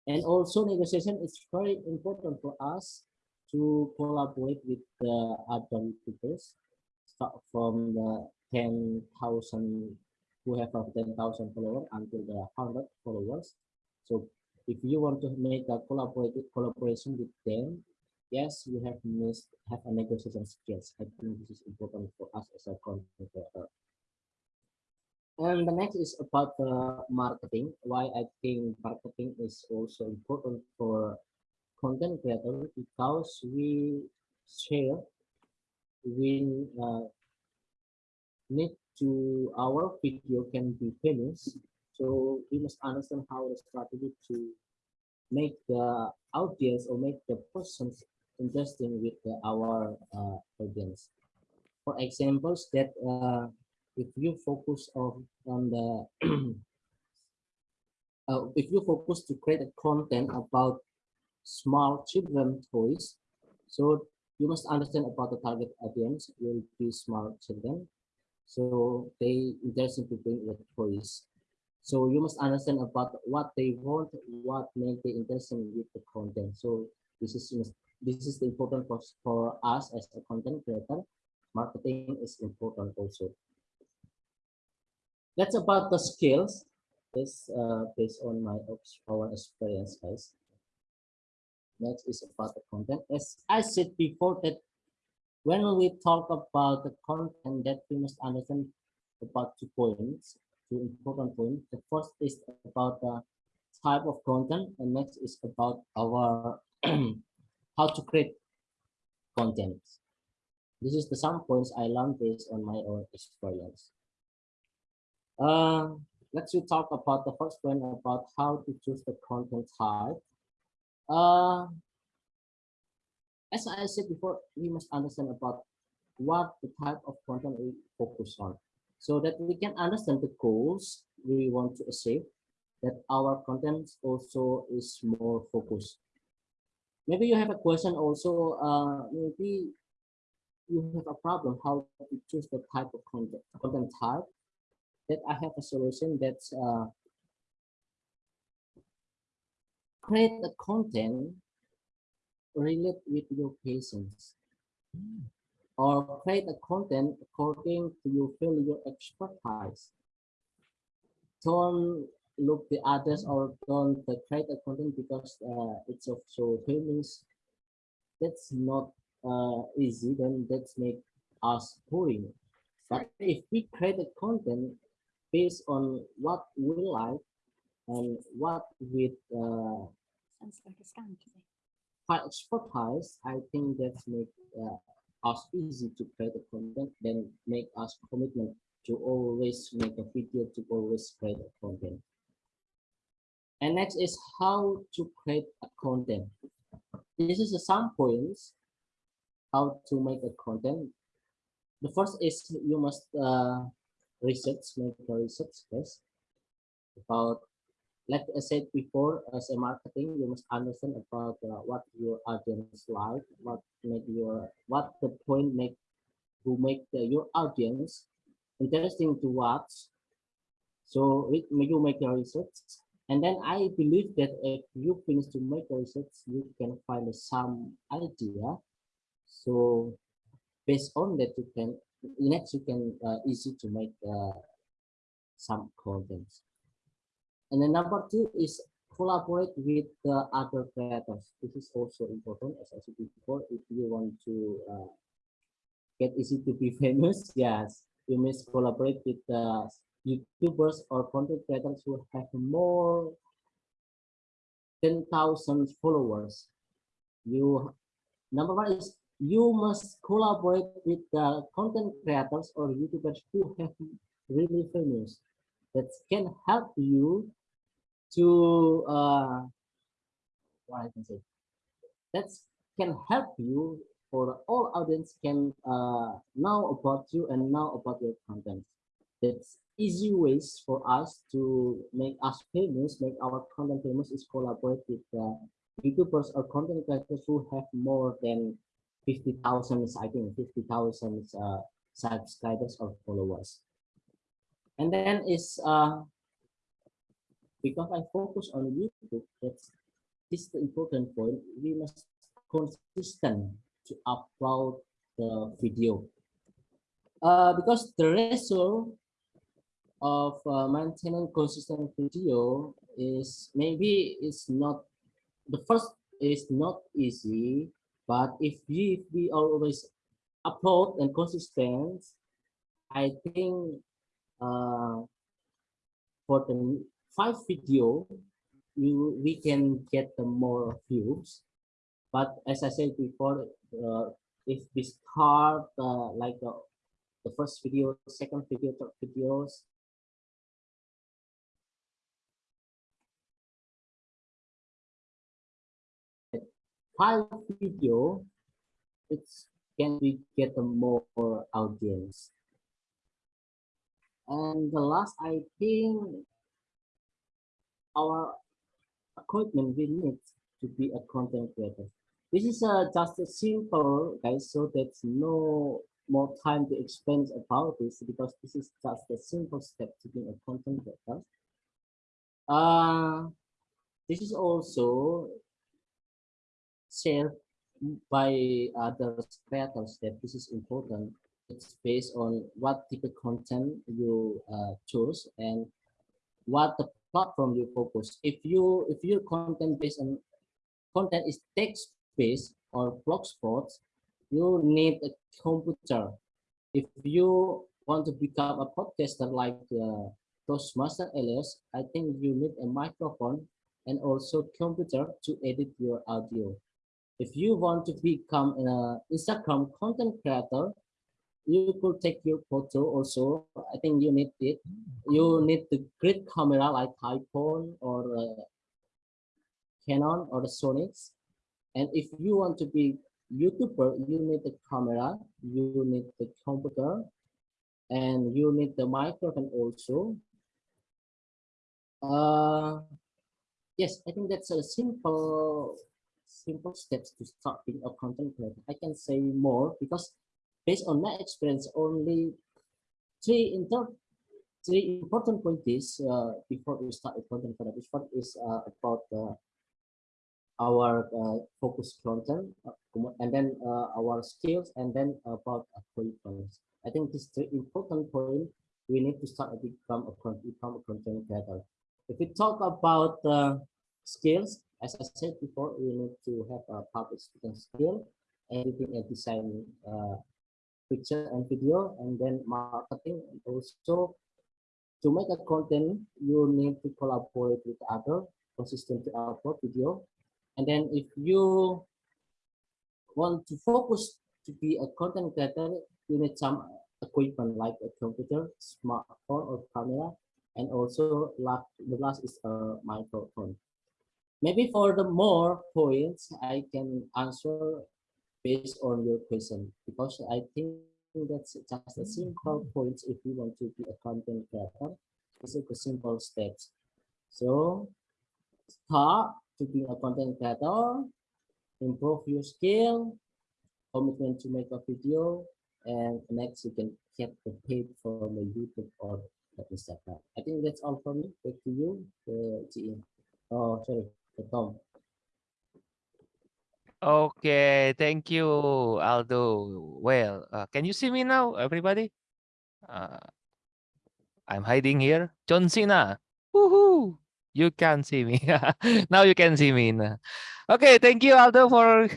And also negotiation is very important for us to collaborate with the other YouTubers start from the 10,000 who have 10,000 followers until the 100 followers. So if you want to make a collaborative collaboration with them, yes, we have missed have a negotiation skills. I think this is important for us as a content creator. And the next is about the marketing. Why I think marketing is also important for content creator because we share, we uh, need to our video can be finished so we must understand how the strategy to make the audience or make the persons interesting with the, our uh, audience for examples that uh, if you focus on on the uh, if you focus to create a content about small children toys so you must understand about the target audience will be small children so they interested to bring the toys. So you must understand about what they want, what make they interested with the content. So this is this is important for, for us as a content creator marketing is important also. That's about the skills. This uh, based on my our experience, guys. Next is about the content. As I said before, that when we talk about the content, that we must understand about two points, two important points. The first is about the type of content, and next is about our how to create content. This is the some points I learned based on my own experience. Uh, let's we talk about the first point about how to choose the content type. Uh, as I said before, we must understand about what the type of content we focus on so that we can understand the goals we want to achieve that our content also is more focused maybe you have a question also uh maybe you have a problem how to choose the type of content content type that i have a solution that's uh create the content relate with your patients. Or create a content according to your feel your expertise. Don't look the others or don't create a content because uh, it's of so famous that's not uh, easy then that's make us boring but if we create a content based on what we like and what with uh, high expertise i think that's make uh, us easy to create a content then make us commitment to always make a video to always create a content and next is how to create a content. This is some points how to make a content. The first is you must uh, research, make a research first about, like I said before, as a marketing, you must understand about uh, what your audience like, what make your, what the point make, to make the, your audience interesting to watch. So you make a research and then I believe that if you finish to make research, you can find some idea. So based on that, you can next you can uh, easy to make uh, some contents. And then number two is collaborate with the other creators. This is also important, as I said before. If you want to uh, get easy to be famous, yes, you must collaborate with the YouTubers or content creators who have more 10,000 followers. You number one is you must collaborate with the content creators or YouTubers who have really famous that can help you to uh, what I can say that can help you for all audience can uh, know about you and know about your content. That's easy ways for us to make us famous, make our content famous is collaborate with uh, YouTubers or content creators who have more than 50,000, I think 50,000 uh, subscribers or followers. And then is uh, because I focus on YouTube, that's this is the important point. We must consistent to upload the video. Uh, because the ratio of uh, maintaining consistent video is maybe it's not the first is not easy but if we if we always upload and consistent i think uh for the five video you we can get the more views. But as i said before uh, if we start uh, like uh, the first video second video third videos five video, it's can we get a more audience. And the last, I think our equipment we need to be a content creator. This is uh, just a simple, guys, so there's no more time to explain about this because this is just a simple step to be a content creator. Uh, this is also shared by other creators that this is important it's based on what type of content you uh, choose and what the platform you focus. If you if your content based on content is text based or blogspot, you need a computer. If you want to become a podcaster like uh, Toastmaster Elias, I think you need a microphone and also computer to edit your audio. If you want to become an Instagram content creator, you could take your photo also. I think you need it. You need the great camera like iPhone or uh, Canon or the Sony's. And if you want to be YouTuber, you need the camera, you need the computer, and you need the microphone also. Uh, yes, I think that's a simple, simple steps to start being a content creator. I can say more because based on my experience, only three inter three important points uh, before we start a content creator. Which one is uh, about uh, our uh, focus content, uh, and then uh, our skills, and then about points. I think this three important point we need to start to become a, become a content creator. If we talk about skills, as I said before, we need to have a public speaking skill, editing and design uh, picture and video, and then marketing. And also, to make a content, you need to collaborate with other consistently upload video. And then if you want to focus to be a content creator, you need some equipment like a computer, smartphone or camera, and also the last is a microphone. Maybe for the more points, I can answer based on your question because I think that's just a simple points if you want to be a content creator. It's a simple steps. So start to be a content creator, improve your skill, commitment to make a video, and next you can get the paid from the YouTube or the Instagram. I think that's all for me. Back to you, uh, GM. Oh, sorry, Tom. Okay, thank you, Aldo. Well, uh, can you see me now, everybody? Uh, I'm hiding here. John Cena. Woohoo! You can see me. now you can see me. Okay, thank you, Aldo, for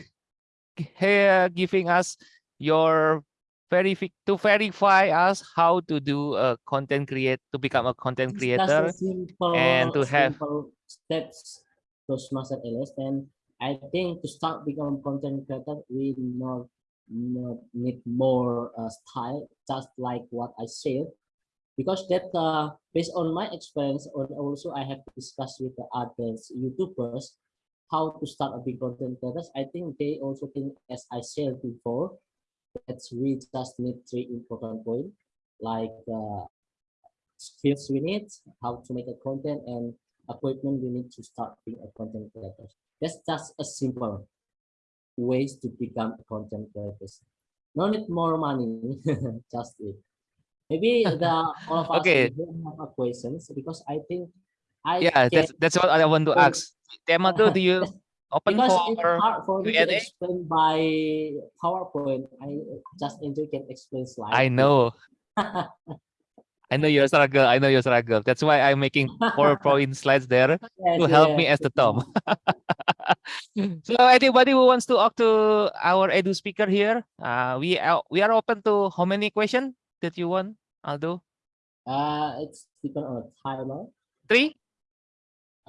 uh, giving us your verifi to verify us how to do a content create to become a content creator simple, and to have steps Toastmaster LS and I think to start become content creator we not, not need more uh, style just like what I said. Because that uh, based on my experience and also I have discussed with the other YouTubers how to start a big content creators I think they also think as I said before that we just need three important points like uh, skills we need, how to make a content, and equipment we need to start being a content creator. That's just a simple ways to become a content creator. No need more money, just it. Maybe the all of us Okay. have questions because I think I yeah that's that's what I want to ask. TM Aldo, do you open because it's hard for me to explain by PowerPoint. I just enjoy can explain slides. I know. I know your struggle. I know your struggle. That's why I'm making PowerPoint slides there Yes, to help me as the Tom. so anybody who wants to talk to our edu speaker here, uh, we are we are open to how many questions that you want, Aldo? Uh, it's depend on the timer. Three?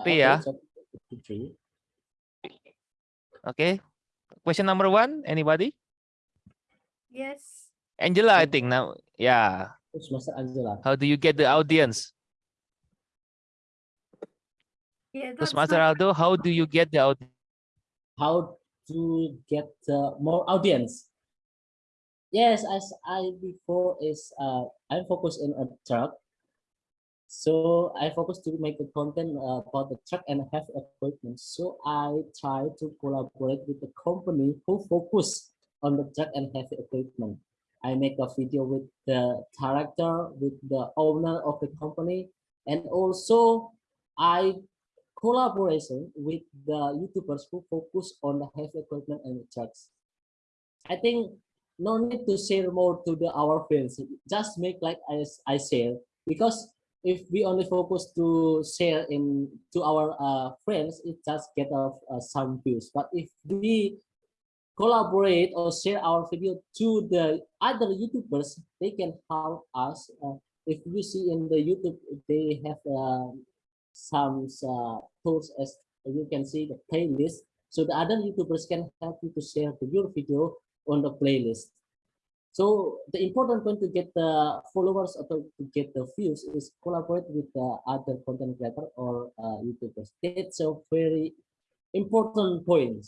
Uh, Three, okay, yeah. three. Okay. Question number one. Anybody? Yes. Angela, I think now. Yeah. Terus Master Angela. How do you get the audience? Yeah, Terus Master my- Aldo, how do you get the audience? How to get uh, more audience? Yes, as I before is uh, I'm focused in a truck. So I focus to make the content uh, about the truck and have equipment. So I try to collaborate with the company who focus on the truck and heavy equipment. I make a video with the director, with the owner of the company, and also I collaboration with the YouTubers who focus on the heavy equipment and trucks. I think no need to share more to the our friends. Just make like I, I share because if we only focus to share in to our uh, friends, it just get off uh, some views. But if we collaborate or share our video to the other YouTubers, they can help us. Uh, if you see in the YouTube, they have uh, some uh, tools as you can see the playlist. So the other YouTubers can help you to share the, your video on the playlist. So the important point to get the followers or to get the views is collaborate with the other content creator or uh, YouTubers. That's a very important point.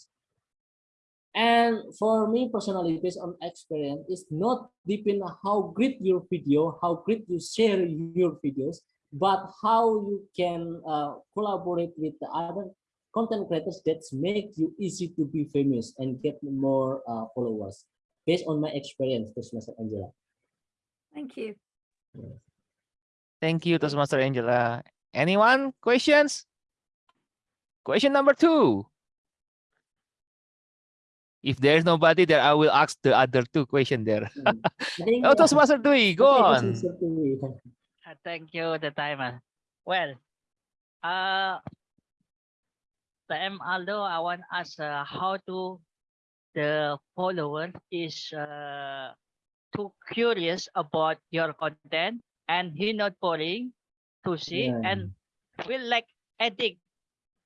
And for me personally, based on experience, it's not depend on how great your video, how great you share your videos, but how you can uh, collaborate with the other content creators that make you easy to be famous and get more uh, followers based on my experience Toastmaster Angela. Thank you. Thank you, Toastmaster Angela. Anyone? Questions? Question number two. If there's nobody there, I will ask the other two question there. Mm. I think, oh, Toastmaster Dwi, go okay, on. Toastmaster Uh, Thank you, the timer. Well, uh, TM Aldo, I want to ask uh, how to the follower is uh, too curious about your content and he not boring to see Yeah. and will like edit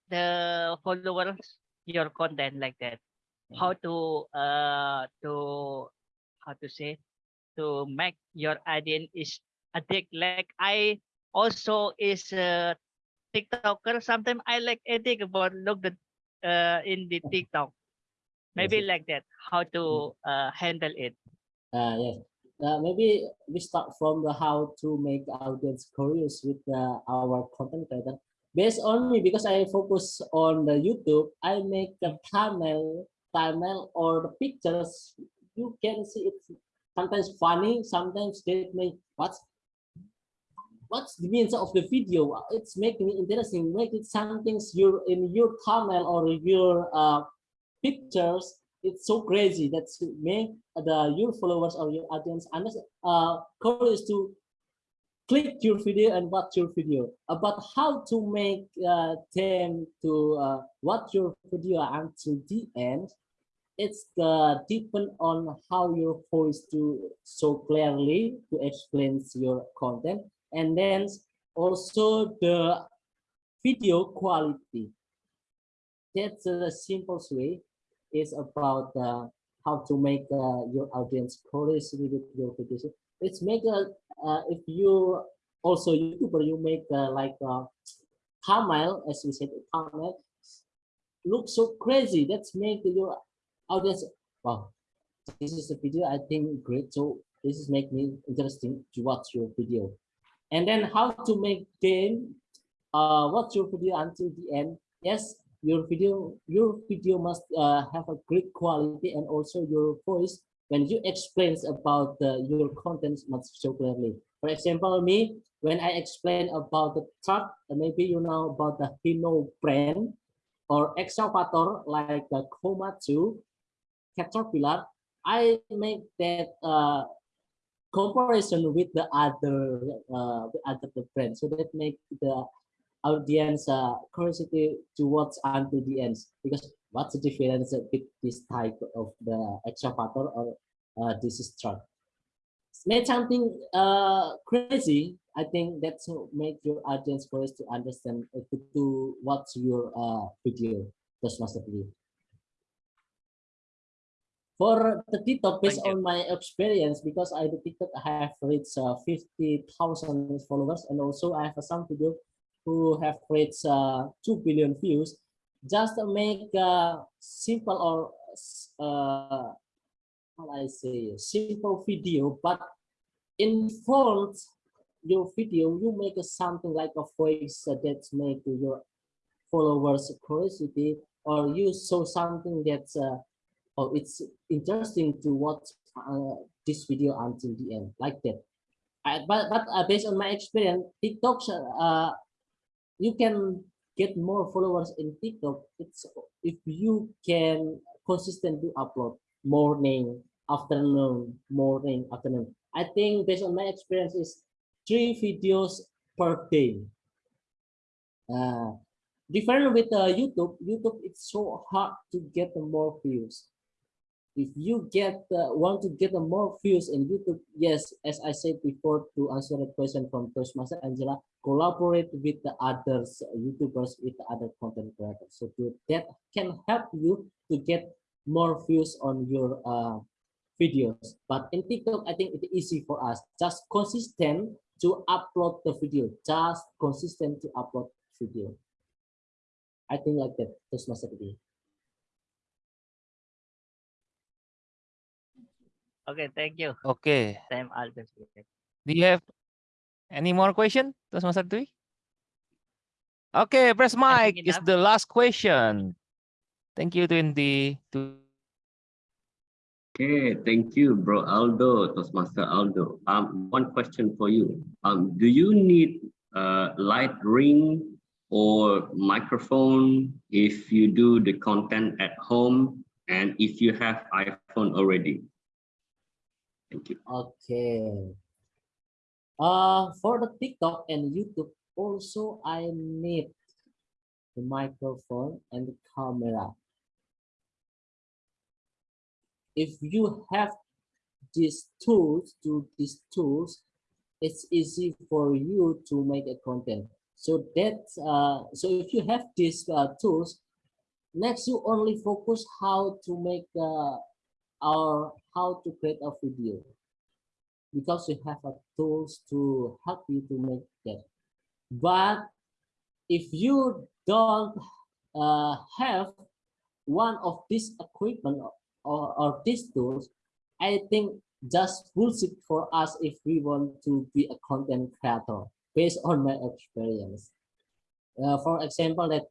the followers your content like that. How to uh to how to say to make your audience is addict like I also is a TikToker. Sometimes I like addict about look the uh in the TikTok. Maybe Yes. like that. How to uh handle it. Uh, yes. Uh, maybe we start from the how to make audience curious with uh, our content creator. Based on me, because I focus on the YouTube, I make the thumbnail, thumbnail or the pictures. You can see it's sometimes funny, sometimes they make what's what's the means of the video? It's making me interesting. Make it something you in your thumbnail or your uh, pictures it's so crazy that make the your followers or your audience understand uh curious to click your video and watch your video about how to make uh, them to uh, watch your video until the end it's uh, depend on how your voice to so clearly to explain your content and then also the video quality that's the simplest way is about uh, how to make uh, your audience curious with your videos. It's make a uh, if you also YouTuber you make uh, like a thumbnail as we said thumbnail look so crazy. That's make your audience wow. This is a video I think great. So this is make me interesting to watch your video. And then how to make them uh, watch your video until the end. Yes, your video your video must uh, have a great quality and also your voice when you explains about uh, your content must so clearly for example me when i explain about the truck maybe you know about the hino brand or excavator like the komatsu caterpillar i make that uh, comparison with the other uh, the other brand so that make the audience uh, curiosity to watch until the end because what's the difference with this type of the excavator or uh, this is truck make something uh, crazy i think that's make your audience curious to understand uh, to, watch your uh, video just master video for the TikTok, based on my experience, because I the TikTok I have reached uh, 50,000 followers, and also I have some video who have reached uh, 2 billion views. Just make a simple or uh, how I say simple video but in front your video you make something like a voice that make your followers curiosity or you show something that's uh, oh it's interesting to watch uh, this video until the end like that I, but but uh, based on my experience TikTok uh, you can get more followers in TikTok. It's if you can consistently upload morning, afternoon, morning, afternoon. I think based on my experience is three videos per day. Uh, different with uh, YouTube, YouTube it's so hard to get more views. If you get uh, want to get more views in YouTube, yes, as I said before to answer the question from Toastmaster Angela, collaborate with the others uh, YouTubers with the other content creators. So to, that can help you to get more views on your uh, videos. But in TikTok, I think it's easy for us. Just consistent to upload the video. Just consistent to upload video. I think like that. My Okay, thank you. Okay. Time Aldo. Do you have any more question, Toastmaster Dwi? Okay, press mic is the last question. Thank you, Twenty. To Okay, thank you, bro Aldo, Toastmaster Aldo. Um, one question for you. Um, do you need a light ring or microphone if you do the content at home and if you have iPhone already? Thank you. Okay. Uh, for the TikTok and YouTube, also I need the microphone and the camera. If you have these tools, to these tools, it's easy for you to make a content. So that, uh, so if you have these uh, tools, next you only focus how to make uh, or how to create a video. Because you have a tools to help you to make that. But if you don't uh, have one of these equipment or, or these tools i think just bullshit for us if we want to be a content creator based on my experience. Uh, for example that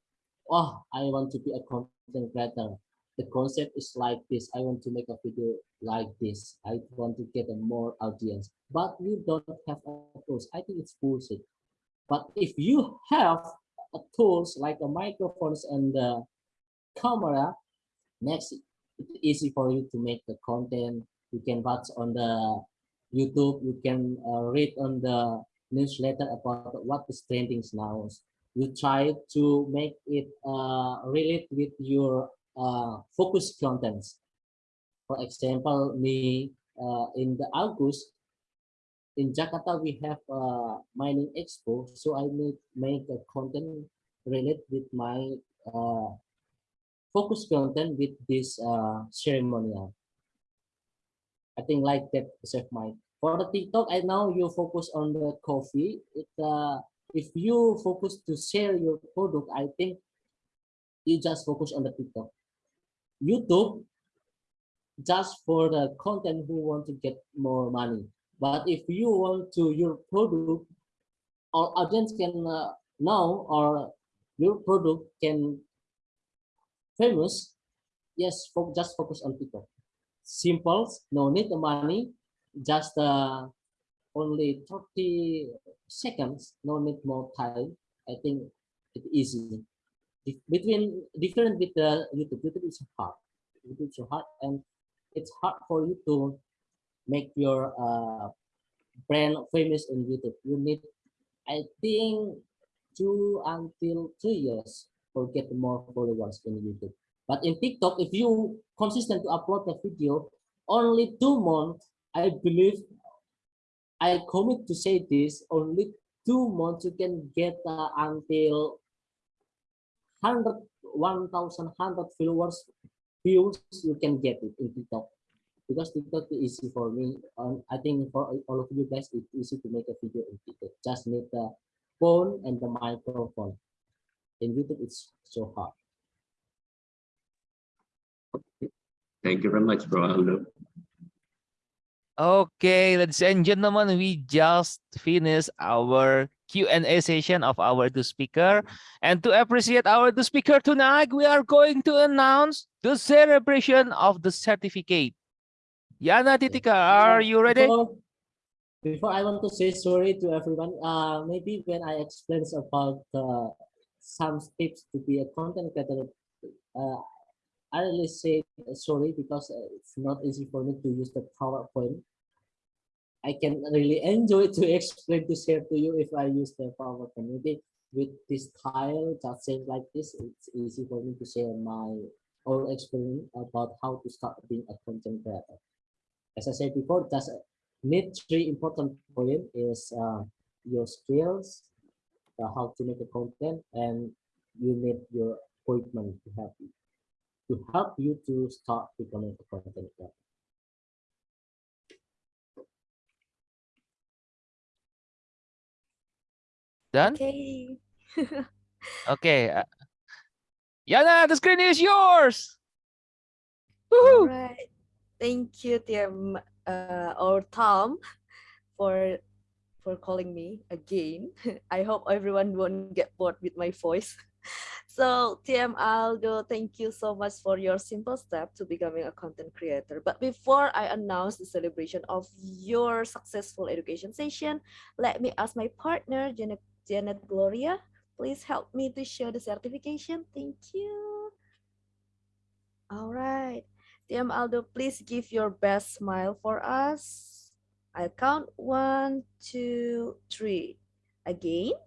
oh i want to be a content creator the concept is like this. I want to make a video like this. I want to get a more audience. But you don't have a tools. I think it's bullshit. But if you have a tools like a microphones and the camera next it's easy for you to make the content. You can watch on the youtube. You can uh, read on the newsletter about what is trending now. You try to make it uh, relate with your uh, focus contents. For example, me uh, in the August in Jakarta we have a mining expo, so I make make a content related with my uh, focus content with this uh, ceremonial. I think like that save my for the TikTok. I know you focus on the coffee. It uh, if you focus to share your product, I think you just focus on the TikTok. YouTube just for the content who want to get more money. But if you want to your product, our audience can uh, know or your product can famous, yes, just focus on TikTok. Simple, no need the money, just uh, only 30 seconds, no need more time. I think it's easy between different with the YouTube. YouTube is hard. YouTube is hard, and it's hard for you to make your uh, brand famous on YouTube. You need, I think, two until three years for get more followers in YouTube. But in TikTok, if you consistent to upload the video, only two months, I believe, I commit to say this, only two months you can get uh, until 100 1100 followers views you can get it in tiktok because tiktok is easy for me um, i think for all of you guys it's easy to make a video in tiktok just need the phone and the microphone in youtube it's so hard okay. Thank you very much, bro. Okay, ladies and gentlemen, we just finished our Q&A session of our two speaker. And to appreciate our two speaker tonight, we are going to announce the celebration of the certificate. Yana Titika, are you ready? Before, before I want to say sorry to everyone, uh, maybe when I explain about uh, some tips to be a content creator, uh, I really say sorry because it's not easy for me to use the PowerPoint. I can really enjoy to explain to share to you if I use the PowerPoint. Maybe with this tile just saying like this, it's easy for me to share my own experience about how to start being a content creator. As I said before, just need three important point is uh, your skills, uh, how to make a content, and you need your equipment to help you to help you to start becoming a content creator. Done? Okay. Okay. uh, Yana, the screen is yours. All right. Thank you, TM uh, or Tom, for for calling me again. I hope everyone won't get bored with my voice. So TM Aldo, thank you so much for your simple step to becoming a content creator. But before I announce the celebration of your successful education session, let me ask my partner, Janet, Janet Gloria, please help me to show the certification. Thank you. All right. TM Aldo, please give your best smile for us. I'll count one, two, three. Again,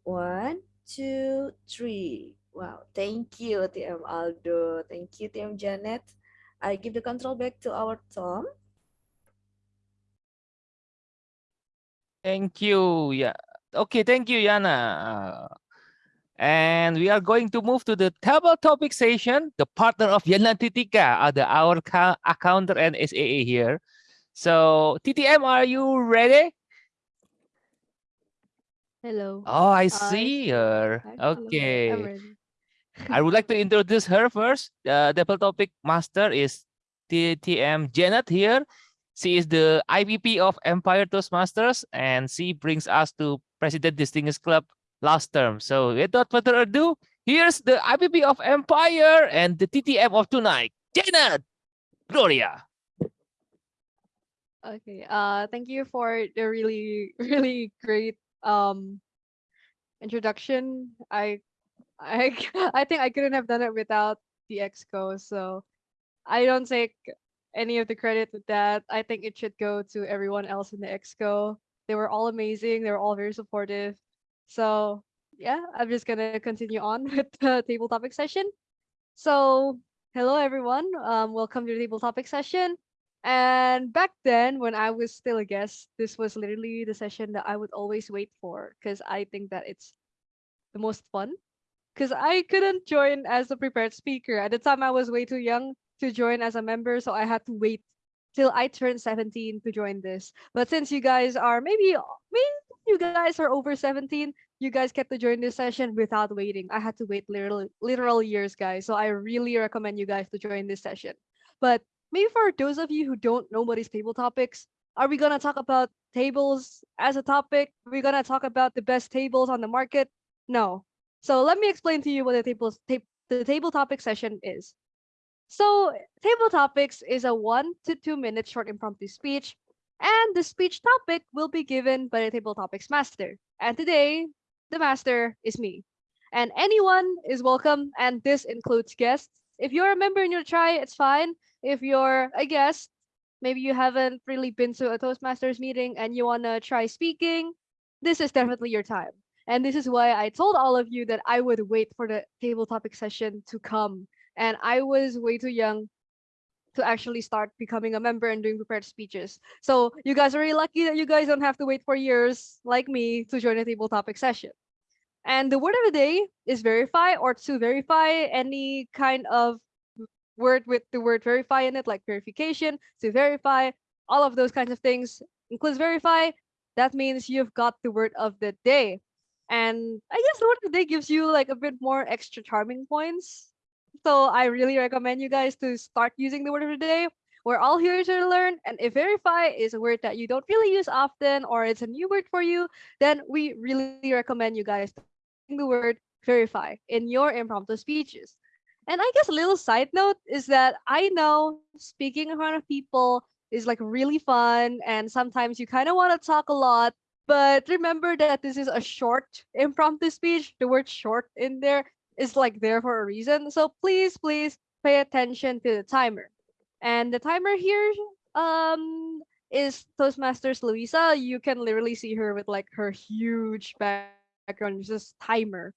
one, two, three. Wow, thank you, TM Aldo. Thank you, TM Janet. I give the control back to our Tom. Thank you. Yeah. Okay, thank you, Yana. And we are going to move to the table topic session. The partner of Yana Titika are the our accountant and SAA here. So TTM, are you ready? Hello. Oh, I see her. Hi, hello. Okay. I would like to introduce her first. The table topic master is TTM Janet here. She is the IVP of Empire Toastmasters and she brings us to President Distinguished Club last term. So without further ado, here's the IVP of Empire and the TTM of tonight, Janet Gloria. Okay. Uh, thank you for the really, really great um introduction. I, I, I think I couldn't have done it without the exco. So I don't take any of the credit with that. I think it should go to everyone else in the exco. They were all amazing. They were all very supportive. So yeah, I'm just gonna continue on with the table topic session. So hello everyone. Um, welcome to the table topic session. And back then, when I was still a guest, this was literally the session that I would always wait for because I think that it's the most fun. Because I couldn't join as a prepared speaker. At the time, I was way too young to join as a member, so I had to wait till I turned 17 to join this. But since you guys are maybe, maybe you guys are over 17, you guys get to join this session without waiting. I had to wait literal, literal years, guys. So I really recommend you guys to join this session. But maybe for those of you who don't know what is table topics, are we gonna talk about tables as a topic? Are we gonna talk about the best tables on the market? No. So let me explain to you what the tables ta- the table topic session is. So table topics is a one to two minute short impromptu speech, and the speech topic will be given by the table topics master. And today, the master is me. And anyone is welcome, and this includes guests. If you're a member and you try, it's fine. If you're a guest, maybe you haven't really been to a Toastmasters meeting and you wanna try speaking, this is definitely your time. And this is why I told all of you that I would wait for the table topic session to come. And I was way too young to actually start becoming a member and doing prepared speeches. So you guys are really lucky that you guys don't have to wait for years like me to join a table topic session. And the word of the day is verify or to verify any kind of word with the word verify in it, like verification, to verify, all of those kinds of things includes verify. That means you've got the word of the day. And I guess the word of the day gives you like a bit more extra charming points. So I really recommend you guys to start using the word of the day. We're all here to learn. And if verify is a word that you don't really use often or it's a new word for you, then we really recommend you guys the word verify in your impromptu speeches. And I guess a little side note is that I know speaking in front of people is like really fun and sometimes you kind of want to talk a lot, but remember that this is a short impromptu speech. The word short in there is like there for a reason. So please, please pay attention to the timer. And the timer here um is Toastmasters Louisa. You can literally see her with like her huge background, just timer.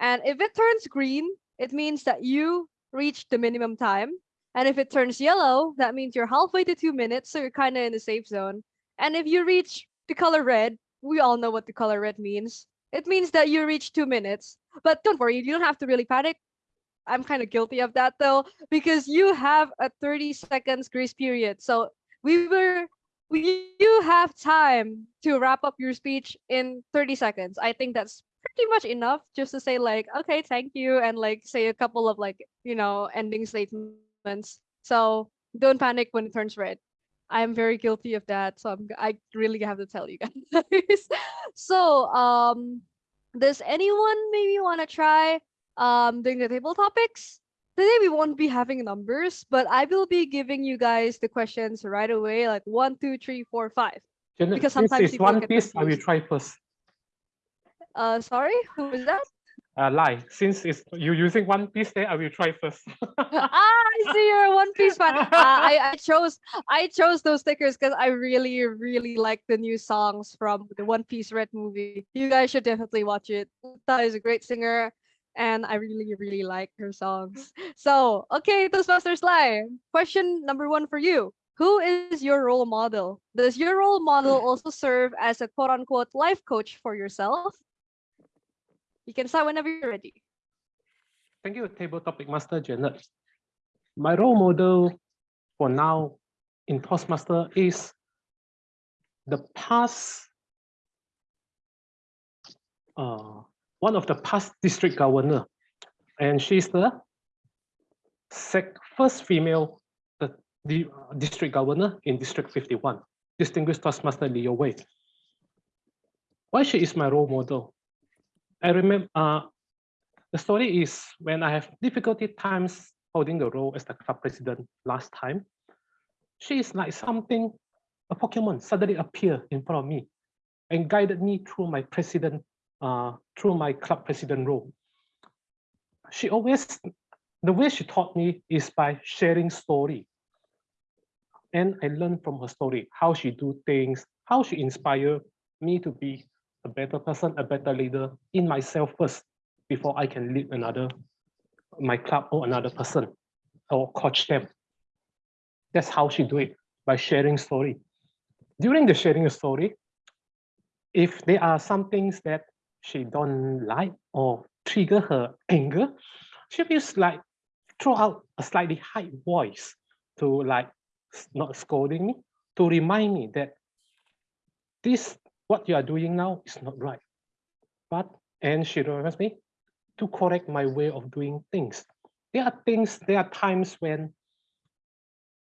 And if it turns green, it means that you reached the minimum time. And if it turns yellow, that means you're halfway to two minutes, so you're kind of in the safe zone. And if you reach the color red, we all know what the color red means. It means that you reach two minutes. But don't worry, you don't have to really panic. I'm kind of guilty of that though, because you have a 30 seconds grace period. So we were we, you have time to wrap up your speech in 30 seconds. I think that's pretty much enough just to say like, okay, thank you, and like say a couple of like, you know, ending statements. So don't panic when it turns red. I'm very guilty of that. So I'm, I really have to tell you guys. so um, does anyone maybe want to try um doing the table topics? Today we won't be having numbers, but I will be giving you guys the questions right away, like one, two, three, four, five. Janet, Because sometimes it's one piece, I will try first. Uh, sorry, who is that? Uh, Lai. Since it's you using one piece, then I will try first. ah, I see you're a One Piece fan. Uh, I I chose I chose those stickers because I really really like the new songs from the One Piece Red movie. You guys should definitely watch it. Uta is a great singer, and I really really like her songs. So okay, Toastmasters Lai. Question number one for you. Who is your role model? Does your role model also serve as a quote unquote life coach for yourself? You can start whenever you're ready. Thank you, Table Topic Master Janet. My role model for now in Toastmaster is the past, uh, one of the past district governor, and she's the sec first female the, the uh, district governor in District 51, distinguished Toastmaster Leo Wei. Why she is my role model? I remember uh, the story is when I have difficulty times holding the role as the club president last time, she is like something, a Pokemon suddenly appear in front of me and guided me through my president, uh, through my club president role. She always, the way she taught me is by sharing story. And I learned from her story, how she do things, how she inspire me to be a better person, a better leader in myself first before I can lead another, my club or another person or coach them. That's how she do it, by sharing story. During the sharing a story, if there are some things that she don't like or trigger her anger, she will like throw out a slightly high voice to like not scolding me, to remind me that this what you are doing now is not right. But and she reminds me to correct my way of doing things. There are things, there are times when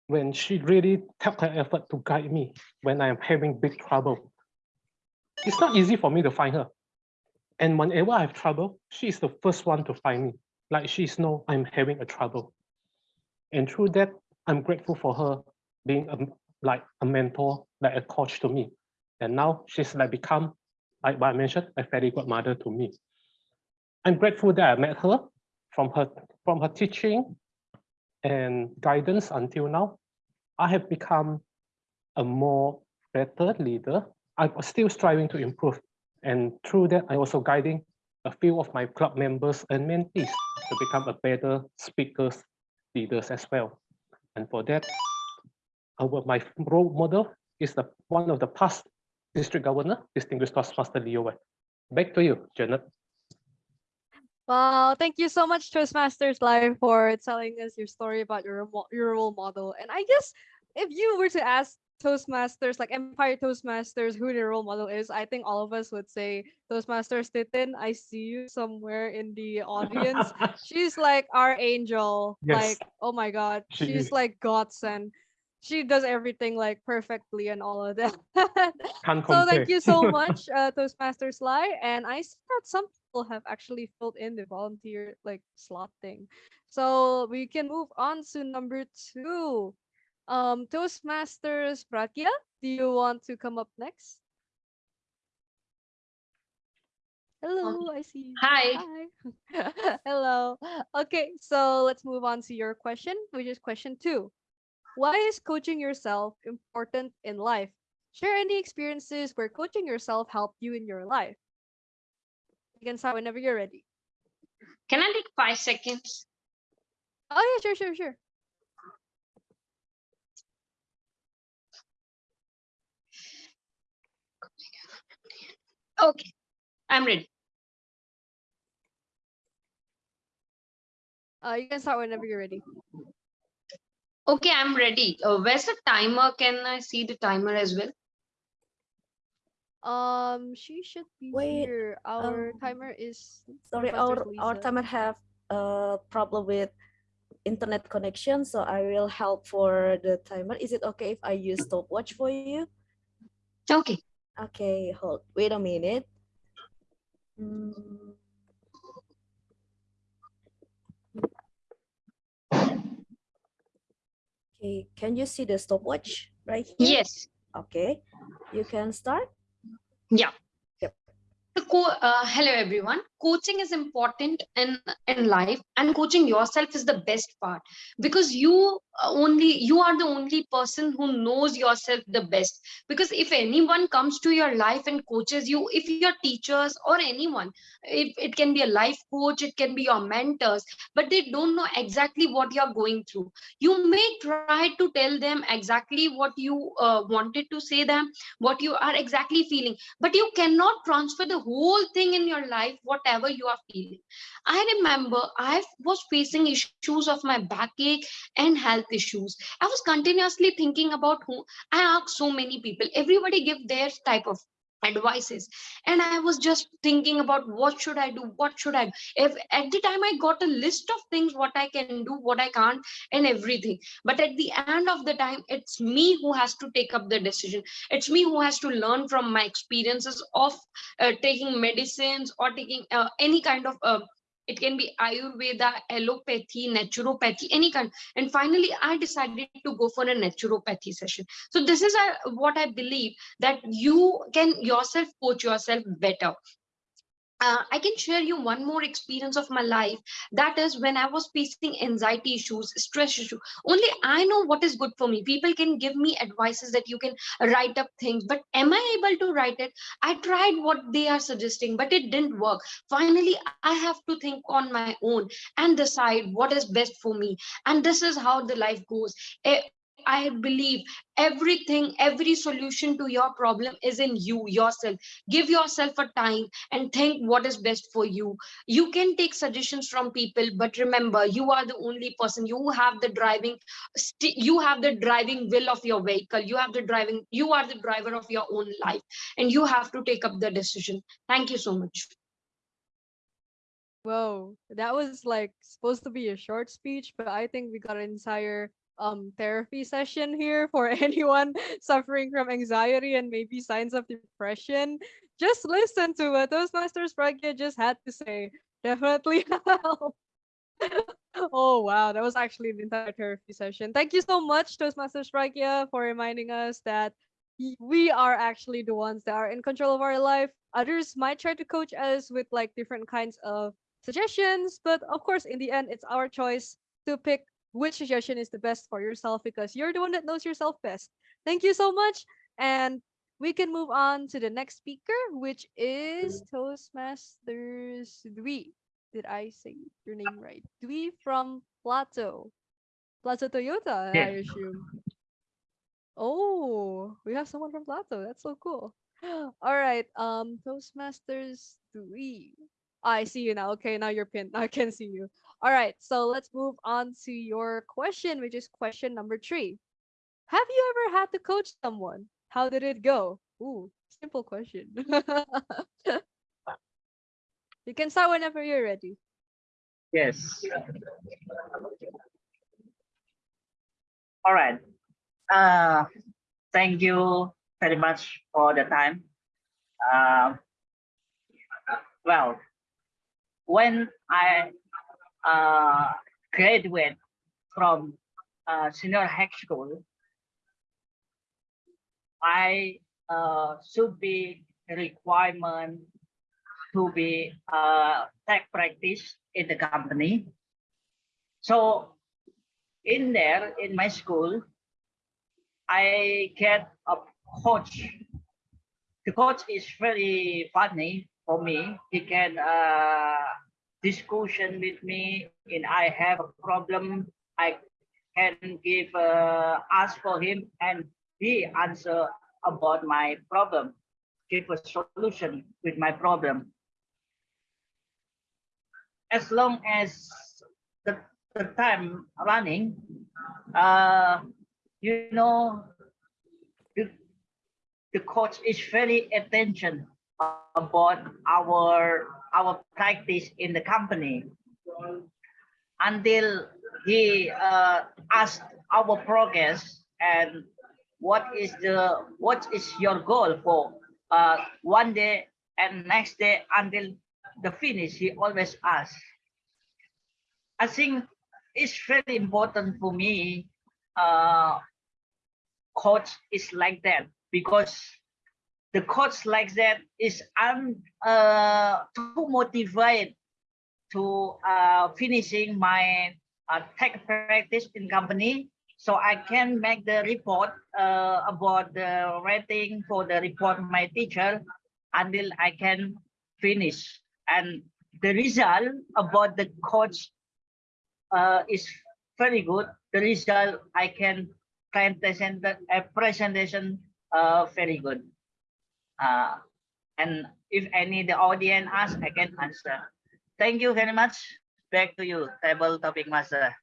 when she really took her effort to guide me when I am having big trouble. It's not easy for me to find her. And whenever I have trouble, she is the first one to find me. Like she's know I'm having a trouble. And through that, I'm grateful for her being a, like a mentor, like a coach to me. And now she's like become, like what I mentioned, a very good mother to me. I'm grateful that I met her from her from her teaching and guidance until now. I have become a more better leader. I'm still striving to improve. And through that, I'm also guiding a few of my club members and mentees to become a better speakers, leaders as well. And for that, our, my role model is the one of the past district governor, distinguished Toastmaster Leo Wei. Back to you, Janet. Wow, thank you so much, Toastmasters Lai, for telling us your story about your your role model. And I guess if you were to ask Toastmasters, like Empire Toastmasters, who their role model is, I think all of us would say Toastmasters Titin. I see you somewhere in the audience. She's like our angel. Yes. Like, oh my God, She she's is. like godsend. She does everything like perfectly and all of that. Can't So thank you so much, uh, Toastmasters Lai. And I see that some people have actually filled in the volunteer like slot thing. So we can move on to number two. Um, Toastmasters Pragya, do you want to come up next? Hello, I see you. Hi. Hi. Hello. Okay, so let's move on to your question, which is question two. Why is coaching yourself important in life? Share any experiences where coaching yourself helped you in your life. You can start whenever you're ready. Can I take five seconds? Oh yeah, sure, sure, sure. Okay, I'm ready. Uh, you can start whenever you're ready. Okay, I'm ready. Uh, where's the timer? Can I see the timer as well? Um, she should be Wait, here. Our um, timer is Sorry, Professor our, our timer have a problem with internet connection, so I will help for the timer. Is it okay if I use stopwatch for you? Okay. Okay, hold, wait a minute. Mm. Can you see the stopwatch right here? Yes. Okay, you can start. Yeah. Yep. Uh, hello everyone. Coaching is important in in life, and coaching yourself is the best part because you only you are the only person who knows yourself the best. Because if anyone comes to your life and coaches you, if your teachers or anyone, if it can be a life coach, it can be your mentors, but they don't know exactly what you're going through. You may try to tell them exactly what you uh, wanted to say them, what you are exactly feeling but you cannot transfer the whole thing in your life whatever you are feeling i remember i was facing issues of my backache and health issues. I was continuously thinking about who i asked so many people. Everybody give their type of advices. And i was just thinking about what should i do what should i do? If at the time i got a list of things what i can do what i can't and everything. But at the end of the time it's me who has to take up the decision. It's me who has to learn from my experiences of uh, taking medicines or taking uh, any kind of uh, it can be ayurveda allopathy naturopathy any kind. And finally i decided to go for a naturopathy session. So this is uh, what i believe that you can yourself coach yourself better uh, I can share you one more experience of my life. That is when I was facing anxiety issues, stress issue. Only I know what is good for me. People can give me advices that you can write up things, but am I able to write it? I tried what they are suggesting, but it didn't work. Finally, I have to think on my own and decide what is best for me. And this is how the life goes. I believe everything, every solution to your problem is in you yourself. Give yourself a time and think what is best for you. You can take suggestions from people, but remember, you are the only person. You have the driving, you have the driving will of your vehicle. You have the driving, you are the driver of your own life, and you have to take up the decision. Thank you so much. Whoa, that was like supposed to be a short speech, but I think we got an entire um therapy session here for anyone suffering from anxiety and maybe signs of depression. Just listen to what those Toastmasters Pragya just had to say. Definitely help. oh wow, that was actually an entire therapy session. Thank you so much, Toastmasters Pragya, for reminding us that we are actually the ones that are in control of our life. Others might try to coach us with like different kinds of suggestions, but of course, in the end, it's our choice to pick which suggestion is the best for yourself because you're the one that knows yourself best. Thank you so much. And we can move on to the next speaker, which is Toastmasters Dwi. Did I say your name right? Dwi from Plato. Plato Toyota, I assume. Oh, we have someone from Plato. That's so cool. All right. Um, Toastmasters Dwi. I see you now. Okay, now you're pinned. I can see you. All right, so let's move on to your question, which is question number three. Have you ever had to coach someone? How did it go? Ooh, simple question. you can start whenever you're ready. Yes. All right. Uh, thank you very much for the time. Uh, well, when I uh, graduate from uh, senior high school, I uh, should be requirement to be uh, tech practice in the company. So in there, in my school, I get a coach. The coach is very funny for me. He can uh, discussion with me and I have a problem. I can give uh, ask for him and he answer about my problem, give a solution with my problem. As long as the, the time running, uh, you know, the, the coach is very attention about our our practice in the company. Until he uh, asked our progress and what is the what is your goal for uh, one day and next day until the finish he always asks i think it's very important for me uh coach is like that because the coach like that is i'm uh too motivated to uh finishing my uh, tech practice in company so I can make the report uh, about the rating for the report my teacher until I can finish. And the result about the coach uh, is very good. The result I can present a presentation uh, very good. Uh, and if any the audience ask, I can answer. Thank you very much. Back to you, table topic master.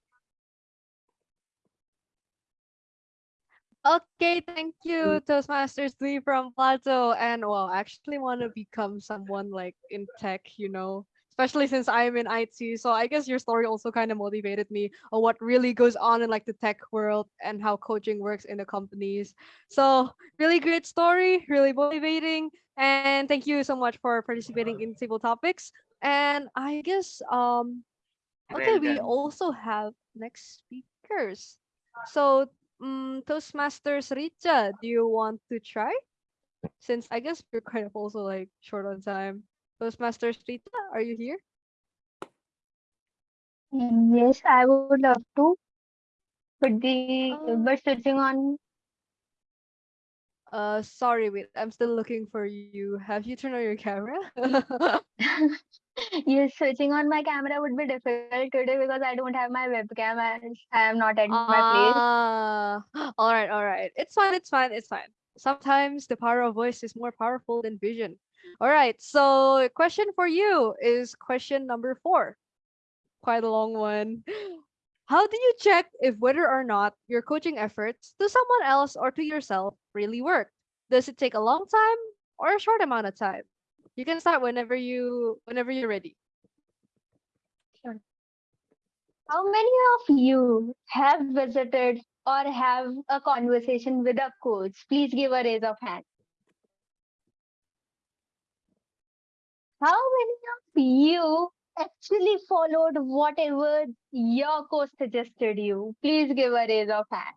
Okay, thank you, Toastmasters Lee from Plato. And well, I actually want to become someone like in tech, you know, especially since I'm in IT. So I guess your story also kind of motivated me on what really goes on in like the tech world and how coaching works in the companies. So really great story, really motivating. And thank you so much for participating in Table Topics. And I guess um okay, we also have next speakers. So um, Toastmasters Richa, do you want to try? Since I guess we're kind of also like short on time. Toastmasters Richa, are you here? Yes, I would love to. But the but switching on Uh, sorry, wait, I'm still looking for you. Have you turned on your camera? yes, switching on my camera would be difficult today because I don't have my webcam and I am not at my place. Ah, all right, all right. It's fine, it's fine, it's fine. Sometimes the power of voice is more powerful than vision. All right, so question for you is question number four. Quite a long one. How do you check if whether or not your coaching efforts to someone else or to yourself really work? Does it take a long time or a short amount of time? You can start whenever you whenever you're ready. Sure. How many of you have visited or have a conversation with a coach? Please give a raise of hand. How many of you actually followed whatever your coach suggested you? Please give a raise of hand.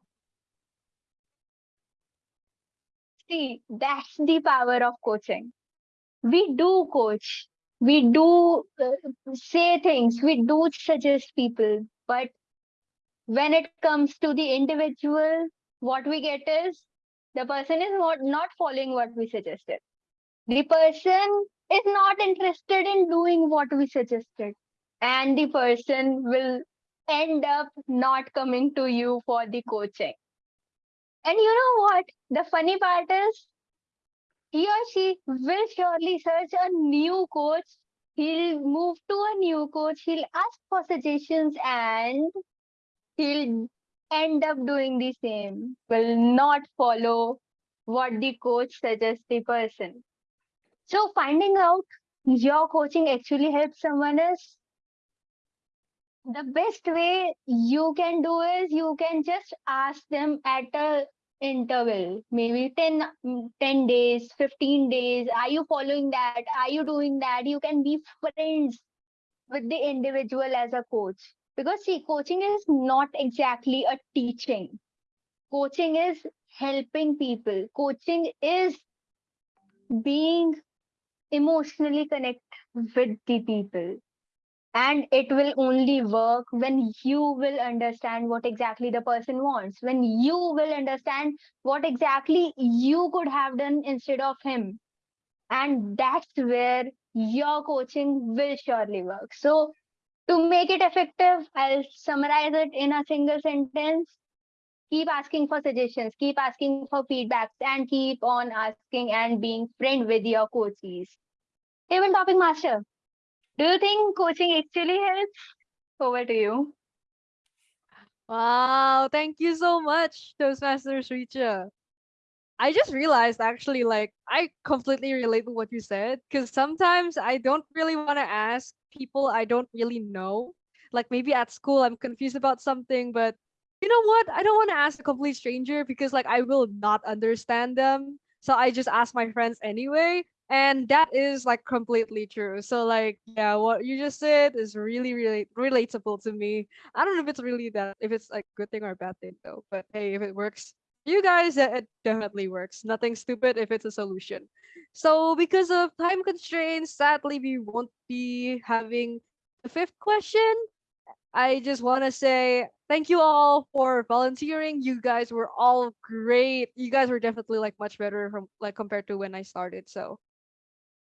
See, that's the power of coaching. We do coach, we do uh, say things, we do suggest people, but when it comes to the individual, what we get is the person is not, not following what we suggested. The person is not interested in doing what we suggested, and the person will end up not coming to you for the coaching. And you know what? The funny part is, he or she will surely search a new coach. He'll move to a new coach. He'll ask for suggestions and he'll end up doing the same. Will not follow what the coach suggests the person. So finding out your coaching actually helps someone is the best way you can do is you can just ask them at a interval maybe 10 mm, 10 days 15 days. Are you following that? Are you doing that? You can be friends with the individual as a coach. Because see coaching is not exactly a teaching. Coaching is helping people. Coaching is being emotionally connect with the people. And it will only work when you will understand what exactly the person wants, when you will understand what exactly you could have done instead of him. And that's where your coaching will surely work. So, to make it effective, I'll summarize it in a single sentence keep asking for suggestions, keep asking for feedbacks, and keep on asking and being friend with your coaches. Table topic master, do you think coaching actually helps? Over to you. Wow, thank you so much, Toastmasters Richa. I just realized actually, like, I completely relate to what you said because sometimes I don't really want to ask people I don't really know. Like, maybe at school I'm confused about something, but you know what? I don't want to ask a complete stranger because, like, I will not understand them. So I just ask my friends anyway. And that is like completely true. So, like, yeah, what you just said is really, really relatable to me. I don't know if it's really that, if it's like good thing or a bad thing though. But hey, if it works, you guys it definitely works nothing stupid if it's a solution so because of time constraints sadly we won't be having the fifth question i just want to say thank you all for volunteering. You guys were all great. You guys were definitely like much better from like compared to when i started so.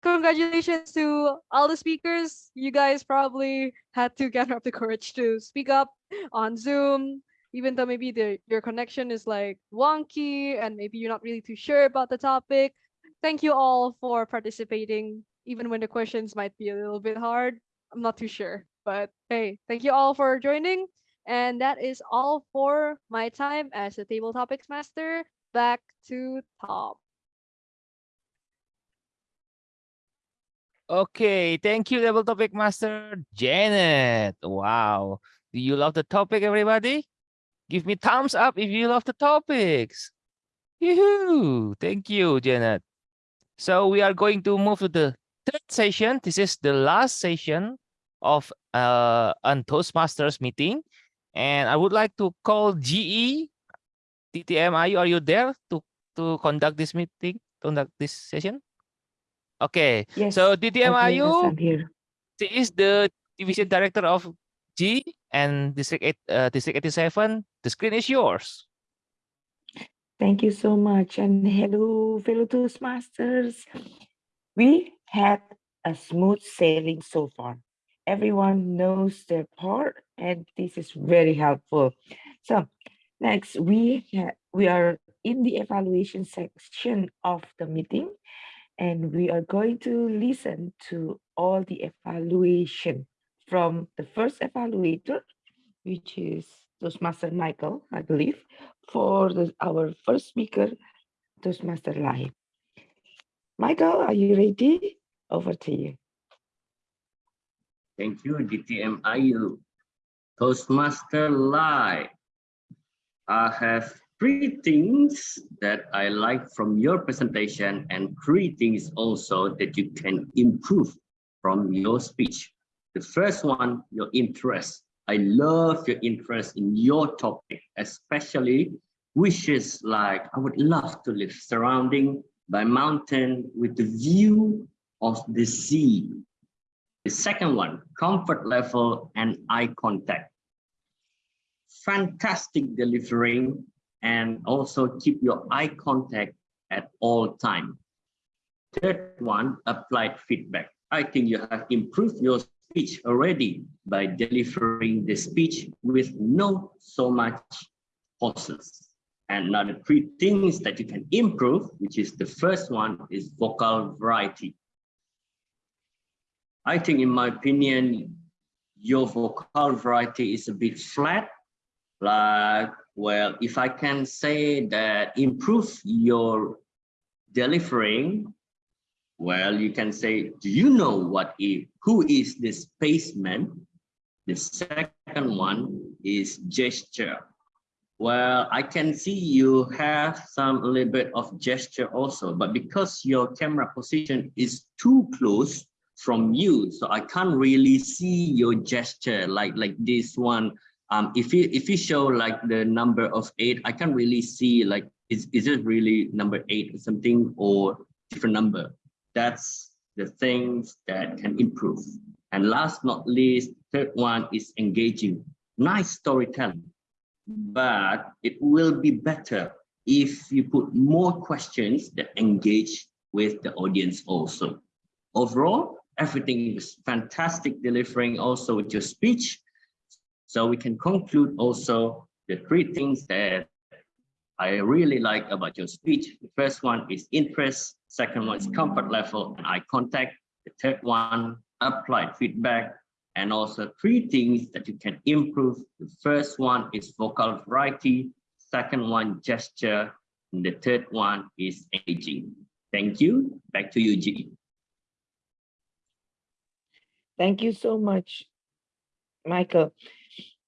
Congratulations to all the speakers. You guys probably had to gather up the courage to speak up on zoom even though maybe the your connection is like wonky and maybe you're not really too sure about the topic. Thank you all for participating, even when the questions might be a little bit hard. I'm not too sure, but hey, thank you all for joining. And that is all for my time as a table topics master. Back to Tom. Okay, thank you, Table Topic Master Janet. Wow. Do you love the topic, everybody? Give me thumbs up if you love the topics. Yoo-hoo! Thank you, Janet. So we are going to move to the third session. This is the last session of uh, an Toastmasters meeting. And I would like to call GE, TTM, are you, are you there to, to conduct this meeting, conduct this session? Okay, Yes. so TTM, okay, yes, you? I'm here. She is the division director of G and District 8, uh, District 87. The screen is yours. Thank you so much. And hello, fellow Toastmasters. We had a smooth sailing so far. Everyone knows their part, and this is very helpful. So next, we we are in the evaluation section of the meeting, and we are going to listen to all the evaluation from the first evaluator, which is Toastmaster Michael, I believe, for the, our first speaker, Toastmaster Lai. Michael, are you ready? Over to you. Thank you, DTM Ayu. Toastmaster Lai. I have three things that I like from your presentation and three things also that you can improve from your speech. The first one, your interest. I love your interest in your topic, especially wishes like I would love to live surrounding by mountain with the view of the sea. The second one, comfort level and eye contact. Fantastic delivering and also keep your eye contact at all time. Third one, applied feedback. I think you have improved your speech already by delivering the speech with no so much pauses. And now the three things that you can improve, which is the first one is vocal variety. I think in my opinion, your vocal variety is a bit flat. Like, well, if I can say that improve your delivering, well, you can say, do you know what is, who is the spaceman? The second one is gesture. Well, I can see you have some little bit of gesture also, but because your camera position is too close from you, so I can't really see your gesture like like this one. Um, if you if you show like the number of eight, I can't really see like is is it really number eight or something or different number? That's the things that can improve. And last not least, third one is engaging. Nice storytelling, but it will be better if you put more questions that engage with the audience also. Overall, everything is fantastic delivering also with your speech. So we can conclude also the three things that I really like about your speech. The first one is interest, second one is comfort level and eye contact. The third one, applied feedback, and also three things that you can improve. The first one is vocal variety, second one, gesture, and the third one is aging. Thank you. Back to you, G. Thank you so much, Michael.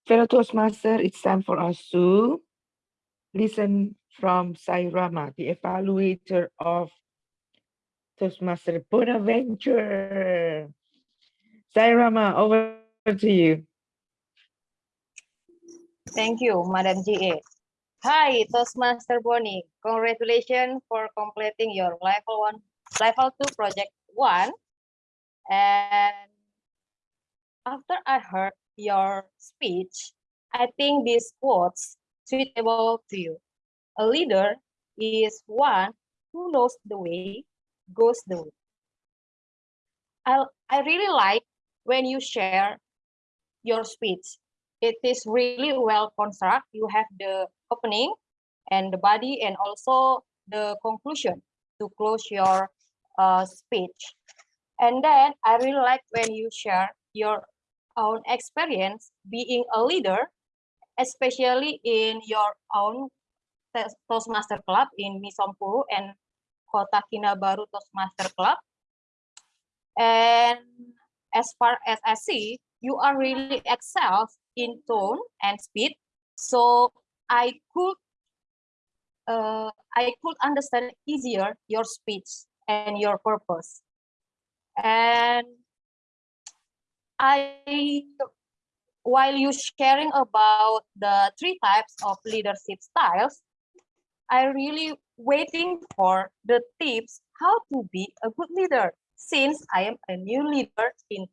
Fellow Toastmaster, it's time for us to listen from Sairama, the evaluator of Toastmaster Bonaventure. Sairama, over to you. Thank you, Madam GA. Hi, Toastmaster Bonnie. Congratulations for completing your level one, level two project one. And after I heard your speech, I think these quotes suitable to you. A leader is one who knows the way, goes the way. I, I really like when you share your speech. It is really well constructed. You have the opening and the body and also the conclusion to close your uh, speech. And then I really like when you share your own experience being a leader, especially in your own Toastmaster Club in Misompuru and Kota Kinabalu Toastmaster Club. And as far as I see, you are really excel in tone and speed. So I could uh, I could understand easier your speech and your purpose. And I, while you sharing about the three types of leadership styles, I really waiting for the tips how to be a good leader since I am a new leader in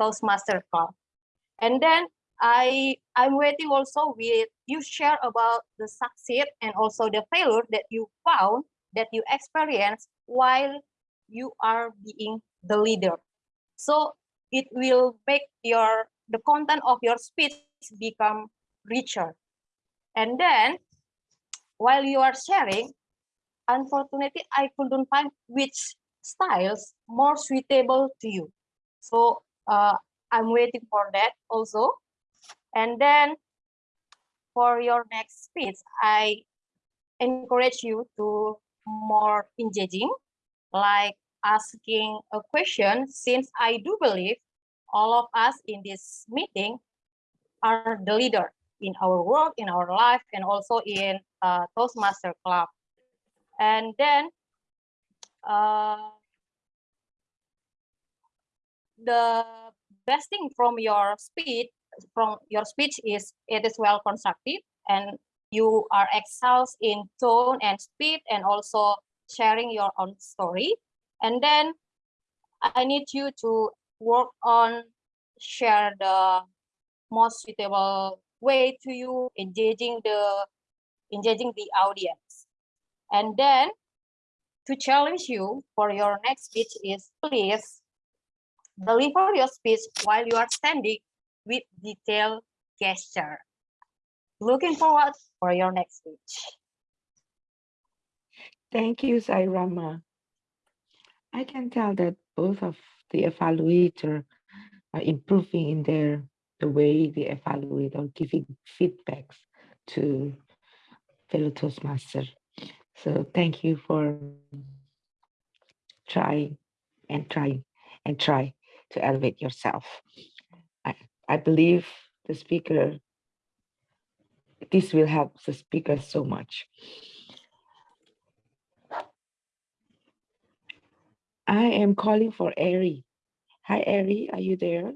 Toastmaster Club. And then I, I'm waiting also with you share about the succeed and also the failure that you found that you experience while you are being the leader. So it will make your the content of your speech become richer. And then while you are sharing, unfortunately, I couldn't find which styles more suitable to you. So uh, I'm waiting for that also. And then for your next speech, I encourage you to more engaging, like asking a question, since I do believe all of us in this meeting are the leader in our work, in our life, and also in uh, Toastmaster Club. And then uh, the best thing from your speech from your speech is it is well constructed and you are excels in tone and speed and also sharing your own story and then i need you to work on share the most suitable way to you engaging the engaging the audience. And then to challenge you for your next speech is please deliver your speech while you are standing with detailed gesture. Looking forward for your next speech. Thank you, Sairama. I can tell that both of the evaluator are improving in their the way they evaluate or giving feedbacks to fellow Toastmaster. So thank you for trying and trying and try to elevate yourself. I, I believe the speaker, this will help the speaker so much. I am calling for Ari. Hi, Ari, are you there?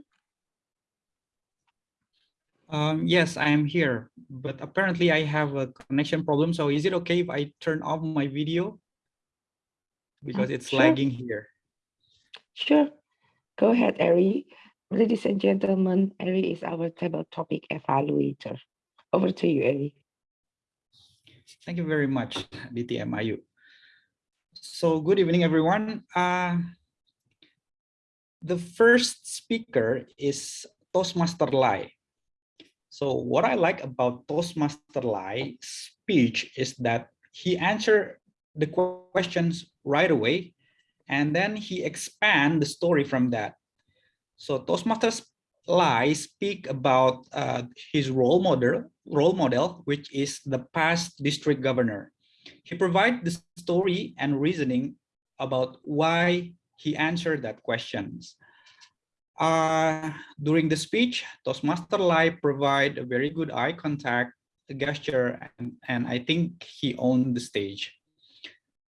Um, yes, I am here, but apparently I have a connection problem. So is it okay if I turn off my video? Because it's sure. lagging here. Sure. Go ahead, Ari. Ladies and gentlemen, Ari is our table topic evaluator. Over to you, Ari. Thank you very much, DTM Ayu. So good evening, everyone. Uh, the first speaker is Toastmaster Lai. So what I like about Toastmaster Lai speech is that he answered the questions right away, and then he expand the story from that. So Toastmasters Lai speak about uh, his role model, role model, which is the past district governor. He provide the story and reasoning about why he answered that questions. Uh, during the speech, Toastmaster Lai provide a very good eye contact, gesture, and, and I think he owned the stage.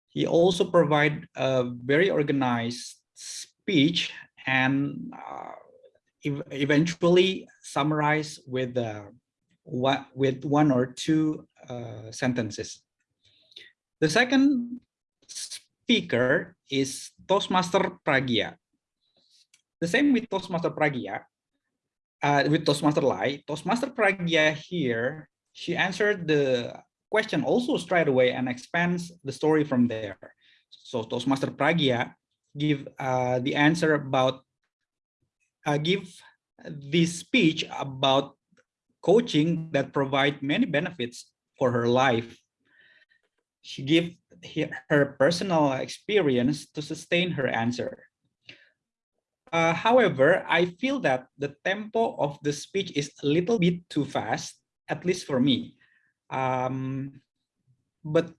He also provide a very organized speech and uh, ev eventually summarize with uh, with one or two uh, sentences. The second speaker is Toastmaster Pragya. The same with Toastmaster Pragya, uh, with Toastmaster Lai. Toastmaster Pragya here, she answered the question also straight away and expands the story from there. So Toastmaster Pragya give uh, the answer about uh, give this speech about coaching that provide many benefits for her life. She give her personal experience to sustain her answer. Uh, however, I feel that the tempo of the speech is a little bit too fast, at least for me. Um, but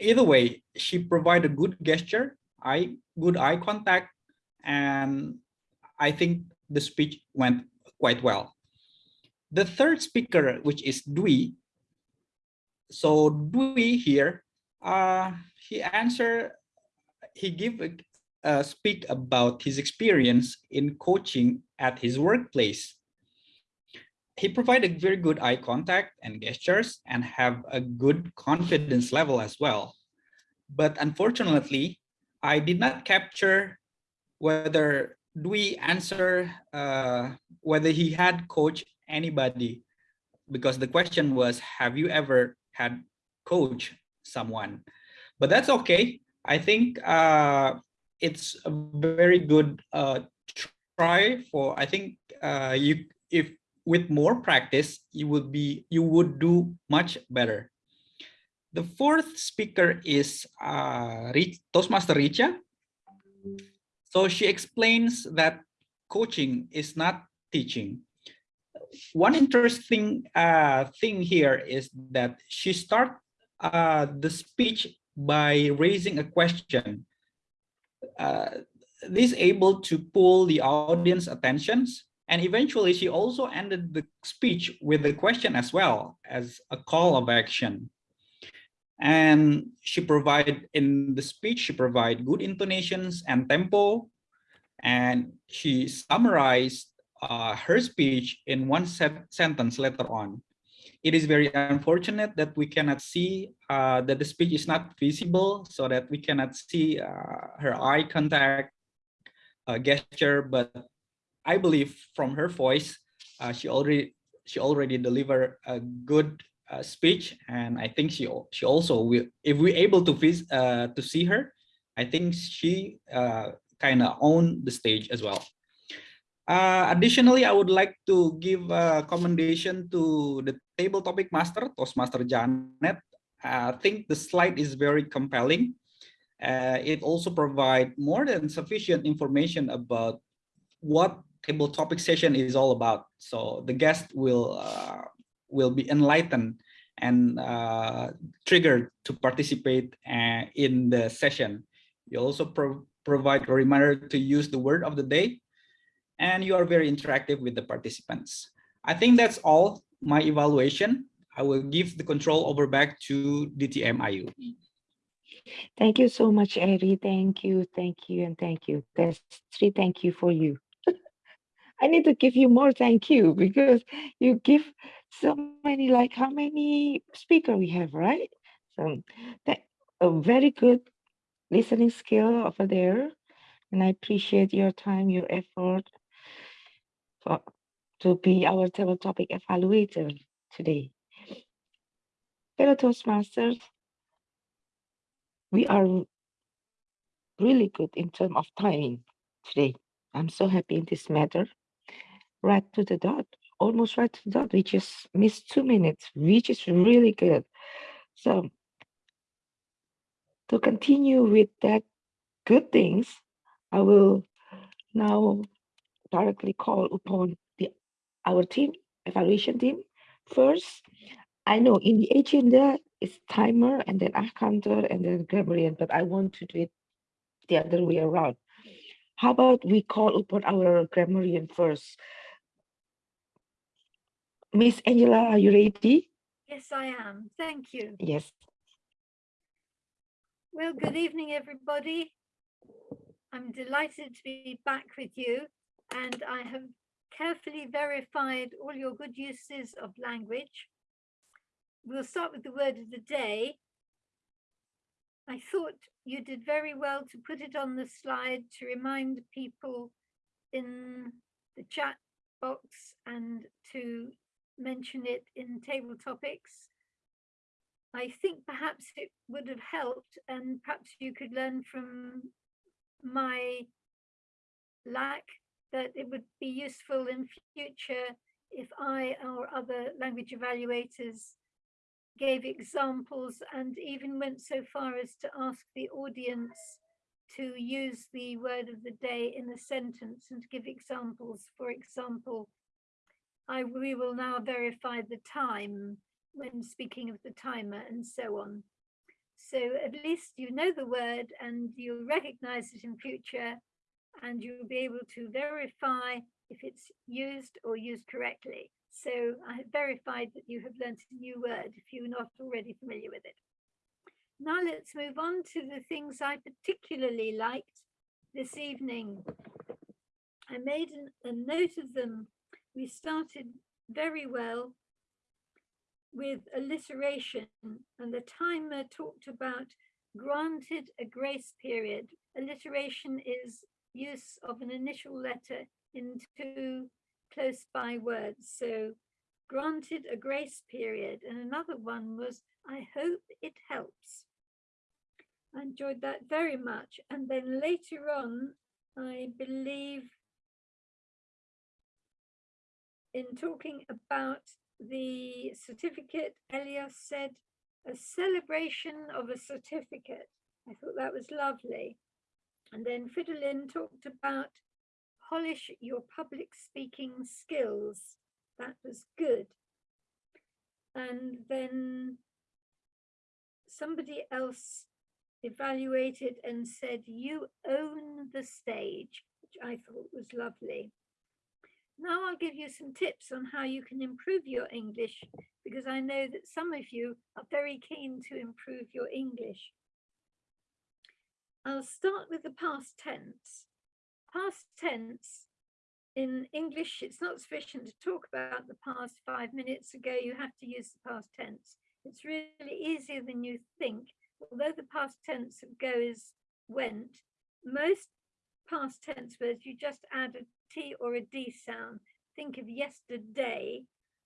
either way, she provided good gesture, eye, good eye contact, and I think the speech went quite well. The third speaker, which is Dwi, so Dwi here, uh, he answered, he gave a, a speak about his experience in coaching at his workplace. He provided very good eye contact and gestures and have a good confidence level as well. But unfortunately, I did not capture whether Dwi answer uh, whether he had coached anybody because the question was, have you ever had coach someone? But that's okay. I think uh, it's a very good uh, try for, I think uh, you if with more practice, you would be, you would do much better. The fourth speaker is uh, Toastmaster Richa. So she explains that coaching is not teaching. One interesting uh, thing here is that she start uh, the speech by raising a question. Uh, this able to pull the audience attentions and eventually she also ended the speech with a question as well as a call of action and she provide in the speech she provide good intonations and tempo and she summarized uh, her speech in one sentence later on it is very unfortunate that we cannot see uh, that the speech is not visible so that we cannot see uh, her eye contact uh, gesture but i believe from her voice uh, she already she already delivered a good uh, speech, and I think she she also will. If we're able to vis uh, to see her, I think she kind of own the stage as well. Uh, additionally, I would like to give a commendation to the table topic master, Toastmaster Janet. I think the slide is very compelling. Uh, it also provides more than sufficient information about what table topic session is all about. So the guest will uh, will be enlightened and uh, triggered to participate uh, in the session. You also pro provide a reminder to use the word of the day, and you are very interactive with the participants. I think that's all my evaluation. I will give the control over back to DTM Ayu. Thank you so much, Eri. Thank you, thank you, and thank you. That's three thank you for you. I need to give you more thank you because you give so many, like how many speaker we have, right? So that a very good listening skill over there. and I appreciate your time, your effort for, to be our table topic evaluator today. Fellow Toastmasters, we are really good in terms of timing today. I'm so happy in this matter. Right to the dot, almost right to the dot. We just missed two minutes, which is really good. So to continue with that good things, I will now directly call upon the our team, evaluation team. First, I know in the agenda it's timer and then accounter and then grammarian, but I want to do it the other way around. How about we call upon our grammarian first? Miss Angela, are you ready? Yes, I am. Thank you. Yes. Well, good evening, everybody. I'm delighted to be back with you and I have carefully verified all your good uses of language. We'll start with the word of the day. I thought you did very well to put it on the slide to remind people in the chat box and to mention it in table topics. I think perhaps it would have helped and perhaps you could learn from my lack that it would be useful in future if I or other language evaluators gave examples and even went so far as to ask the audience to use the word of the day in a sentence and give examples. For example, I we will now verify the time when speaking of the timer and so on. So at least you know the word and you'll recognize it in future and you'll be able to verify if it's used or used correctly. So I have verified that you have learned a new word if you're not already familiar with it. Now let's move on to the things I particularly liked this evening. I made an, a note of them. We started very well with alliteration and the timer talked about granted a grace period. Alliteration is use of an initial letter into close by words. So granted a grace period. And another one was, I hope it helps. I enjoyed that very much. And then later on, I believe in talking about the certificate, Elias said, a celebration of a certificate. I thought that was lovely. And then Fidelin talked about polish your public speaking skills. That was good. And then somebody else evaluated and said, you own the stage, which I thought was lovely. Now I'll give you some tips on how you can improve your English because I know that some of you are very keen to improve your English. I'll start with the past tense. Past tense in English, it's not sufficient to talk about the past five minutes ago, you have to use the past tense. It's really easier than you think. Although the past tense of go is went, most past tense words, you just add a T or a D sound. Think of yesterday,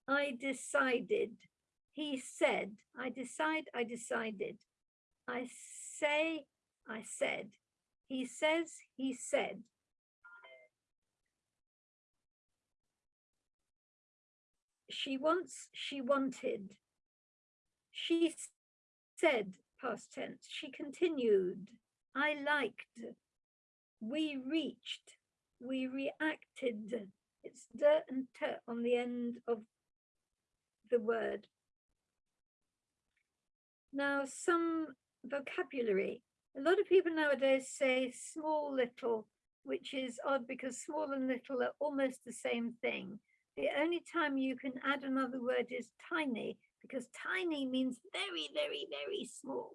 I decided, he said, I decide, I decided. I say, I said. He says, he said. She wants, she wanted. She said, past tense. She continued. I liked. We reached. We reacted. It's dirt and t on the end of the word. Now, some vocabulary. A lot of people nowadays say small little, which is odd because small and little are almost the same thing. The only time you can add another word is tiny, because tiny means very, very, very small.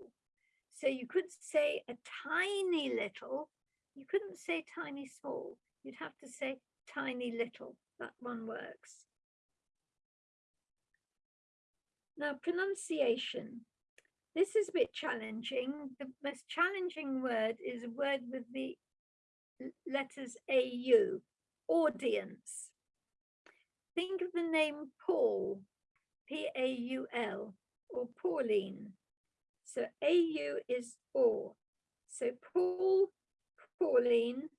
So you could say a tiny little, you couldn't say tiny small, you'd have to say tiny little, that one works. Now pronunciation. This is a bit challenging. The most challenging word is a word with the letters AU, audience. Think of the name Paul, P-A-U-L, or Pauline. So AU is or. So Paul, Pauline,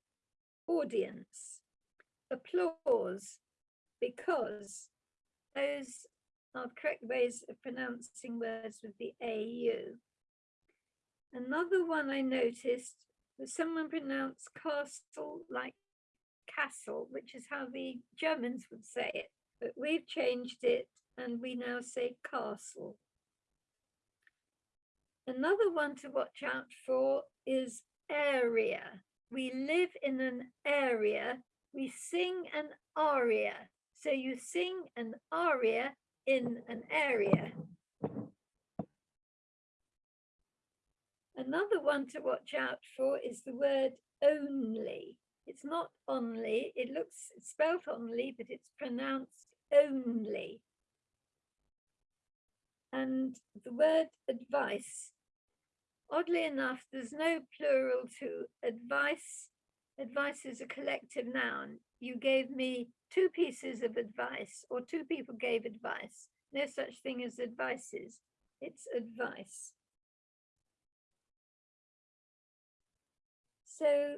audience. Applause, because those are correct ways of pronouncing words with the AU. Another one I noticed was someone pronounced castle like castle, which is how the Germans would say it, but we've changed it and we now say castle. Another one to watch out for is area. We live in an area, we sing an aria. So you sing an aria in an area. Another one to watch out for is the word only. It's not only, it looks it's spelled only, but it's pronounced only. And the word advice. Oddly enough, there's no plural to advice. Advice is a collective noun. You gave me two pieces of advice, or two people gave advice. No such thing as advices. It's advice. So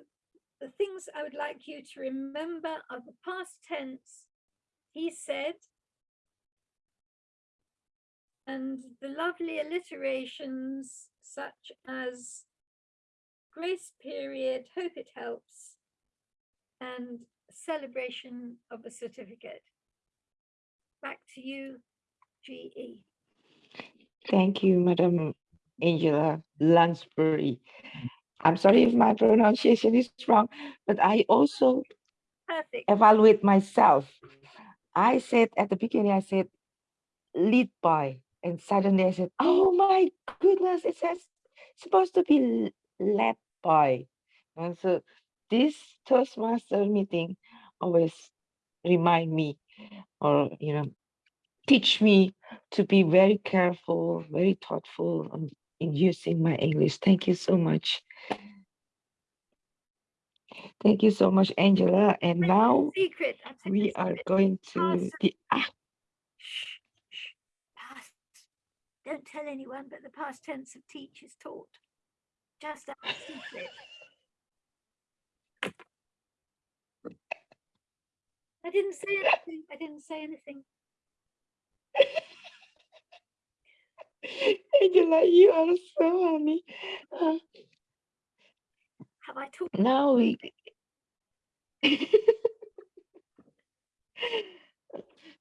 the things I would like you to remember are the past tense, he said, and the lovely alliterations such as grace period, hope it helps, and celebration of a certificate. Back to you. GE. Thank you, Madam Angela Lansbury. I'm sorry if my pronunciation is wrong, but I also Perfect. evaluate myself. I said at the beginning, I said lead by, and suddenly I said, oh my goodness, it says supposed to be led by. And so this Toastmaster meeting always remind me or, you know, teach me to be very careful, very thoughtful in using my English. Thank you so much. Thank you so much, Angela. And now Secret. I'll tell you we are going to the ah, past. Don't tell anyone, but the past tense of teach is taught. Just a secret. I didn't say anything. I didn't say anything. Angela, you are so funny. Uh, Have I talked? now we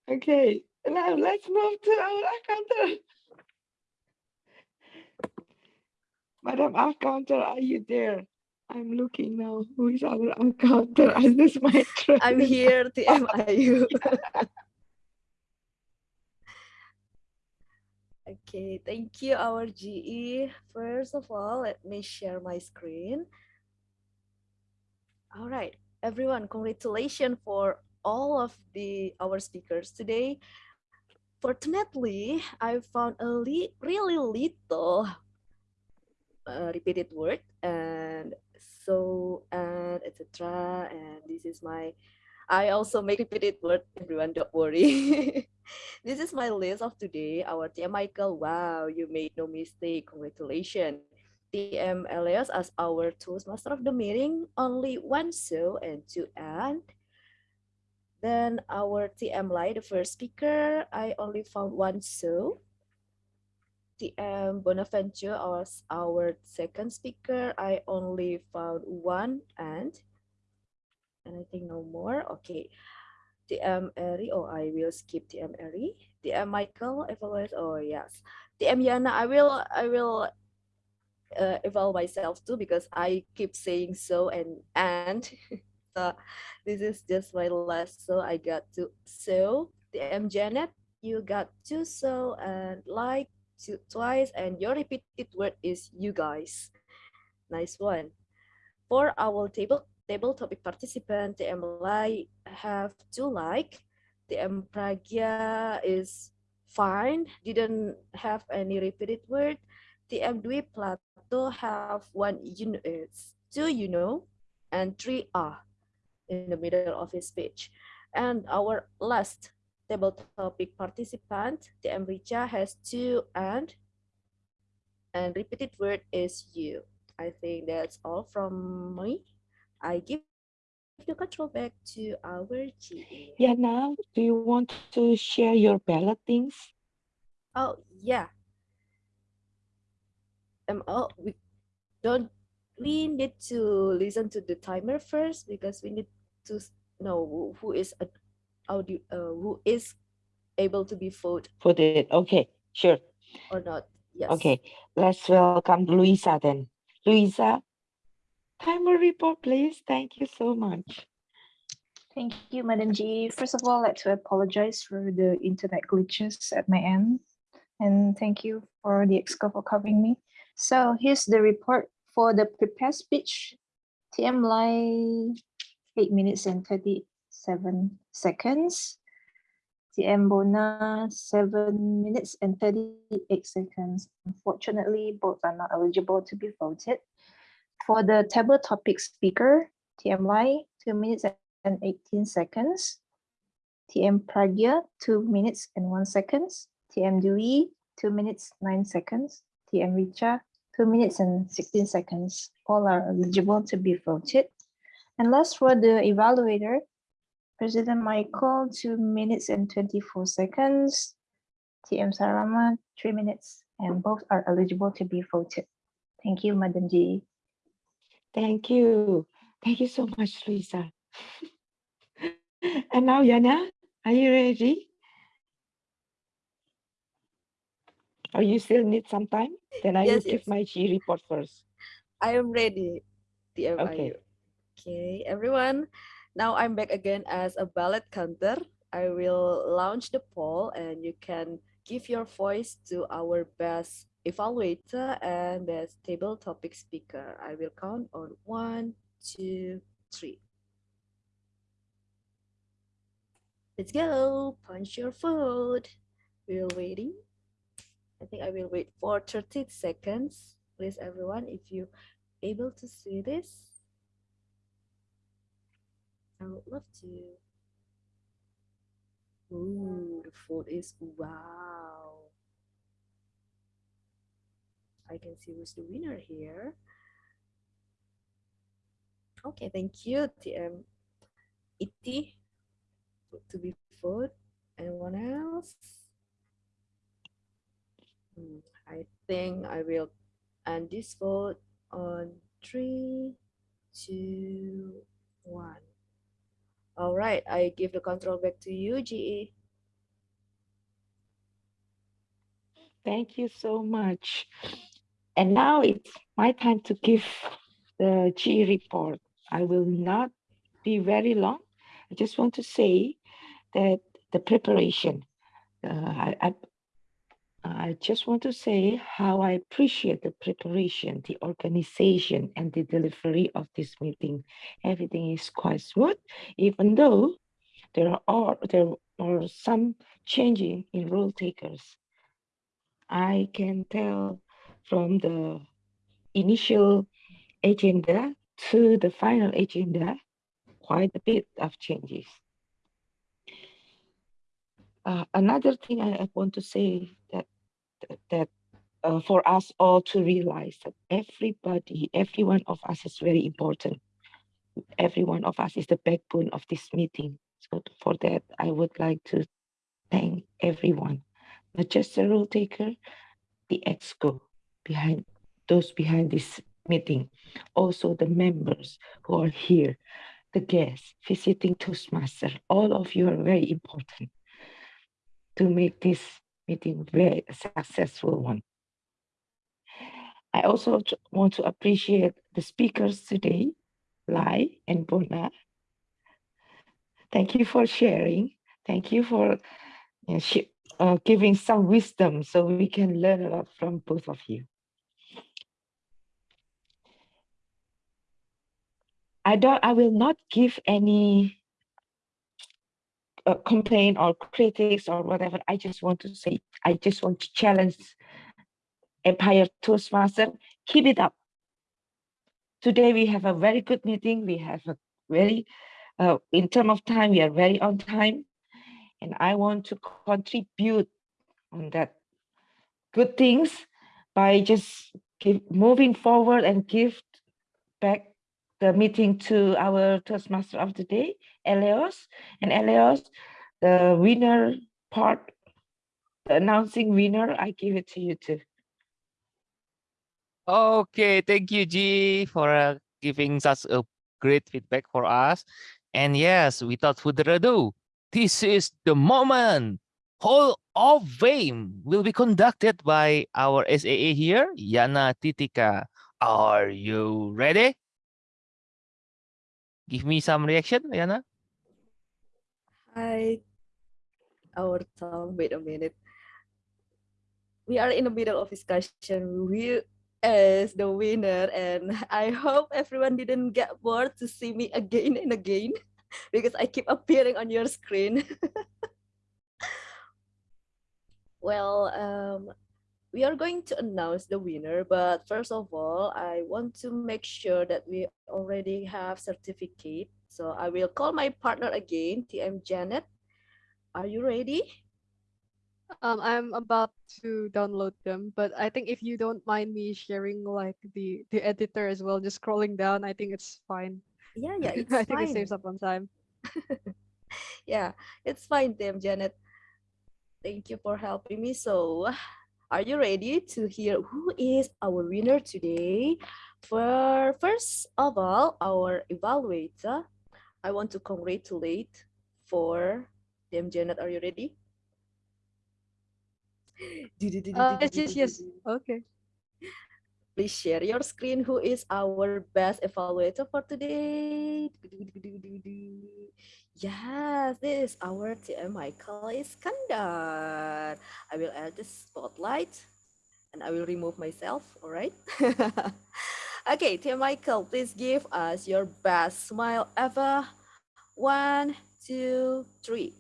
okay now let's move to our accountant madam accountant are you there i'm looking now who is our accountant is this my I'm here, TM Ayu. okay, thank you, our GE. First of all, let me share my screen. All right, everyone, congratulations for all of the our speakers today. Fortunately, I found a li really little uh, repeated word and so and etc. And this is my I also make repeated word. Everyone, don't worry. this is my list of today. Our TM Michael. Wow, you made no mistake. Congratulations. TM Elias as our Toastmaster of the meeting. Only one so and two and. Then our TM Lai, the first speaker, I only found one so. TM Bonaventure as our second speaker, I only found one and. And I think no more. Okay. TM Eri, oh, I will skip TM Eri. TM Michael, evaluate, oh yes. TM Yana, I will, I will uh, evaluate myself too because I keep saying so and and. so this is just my last, so I got two so. TM Janet, you got two so and like twice and your repeated word is you guys. Nice one. For our table table topic participant, TM Lai have two like. TM Pragya is fine, didn't have any repeated word. TM Dwi Plato have one, know, two, you know. and three ah in the middle of his speech. And our last table topic participant, the Richa has two and and repeated word is you. I think that's all from me. I give the control back to our GA. Yeah, now do you want to share your ballot things? Oh yeah. Um oh we don't we need to listen to the timer first because we need to know who is a audio uh, who is able to be voted Put it, okay, sure. or not. Yes. Okay, let's welcome Luisa then. Luisa, timer report, please. Thank you so much. Thank you, Madam G. First of all, I'd like to apologize for the internet glitches at my end. And thank you for the EXCO for covering me. So here's the report for the prepared speech. TM Lai, 8 minutes and 37 seconds. TM Bona, 7 minutes and 38 seconds. Unfortunately, both are not eligible to be voted. For the table topic speaker, TM Lai, 2 minutes and 18 seconds. TM Pragya, 2 minutes and 1 seconds. TM Dwi, 2 minutes 9 seconds. TM Richa, 2 minutes and 16 seconds. All are eligible to be voted. And last for the evaluator, President Michael, 2 minutes and 24 seconds. TM Sarama, 3 minutes, and both are eligible to be voted. Thank you, Madam G. Thank you. Thank you so much, Luisa. and now, Yana, are you ready? Or you still need some time? Then I will Yes, give my G report first. I am ready. TM Okay. Okay, everyone. Now I'm back again as a ballot counter. I will launch the poll and you can give your voice to our best evaluator and best table topic speaker. I will count on one, two, three. Let's go. Punch your vote. We're waiting. I think I will wait for 30 seconds. Please, everyone, if you able to see this, I would love to. Ooh, the vote is wow. I can see who's the winner here. Okay, thank you, TM Iti to be voted. Anyone else? Hmm, I think I will end this vote on three, two, one. All right, I give the control back to you, GE. Thank you so much. And now it's my time to give the G report. I will not be very long. I just want to say that the preparation, uh, I, I, I just want to say how I appreciate the preparation, the organization, and the delivery of this meeting. Everything is quite smooth, even though there are there are some changing in role takers. I can tell from the initial agenda to the final agenda quite a bit of changes. Uh, another thing I, I want to say that that, uh, for us all to realize that everybody, every one of us is very important. Every one of us is the backbone of this meeting. So for that, I would like to thank everyone, not just the role taker, the exco behind those behind this meeting, also the members who are here, the guests visiting Toastmaster. All of you are very important to make this meeting very successful one. I also want to appreciate the speakers today, Lai and Bona. Thank you for sharing. Thank you for you know, uh, giving some wisdom so we can learn a lot from both of you. I don't. I will not give any uh, complaint or critics or whatever. I just want to say. I just want to challenge Empire Toastmaster. Keep it up. today we have a very good meeting. We have a very, uh, in terms of time, we are very on time. And I want to contribute on that good things by just keep moving forward and give back the meeting to our Toastmaster of the day, Elias. And Elias, the winner part, the announcing winner, I give it to you too. Okay, thank you, G, for uh, giving us a great feedback for us. And yes, without further ado, this is the moment. Hall of Fame will be conducted by our SAA here, Yana Titika. Are you ready? Give me some reaction, Yana. Hi, our Tom. Wait a minute. We are in the middle of discussion. We as the winner, and I hope everyone didn't get bored to see me again and again because I keep appearing on your screen. well, um, we are going to announce the winner, but first of all, I want to make sure that we already have certificate. So I will call my partner again, TM Janet. Are you ready? Um, I'm about to download them, but I think if you don't mind me sharing like the the editor as well, just scrolling down, I think it's fine. Yeah, yeah, it's I think it saves up on time. yeah, it's fine, TM Janet. Thank you for helping me. So, are you ready to hear who is our winner today? For first of all, our evaluator, I want to congratulate for TM Janet. Are you ready? Uh, yes, yes, yes. Okay. Please share your screen. Who is our best evaluator for today? Yes, this is our TM Michael Iskandar. I will add the spotlight and I will remove myself. All right. okay, TM Michael, please give us your best smile ever. One, two, three.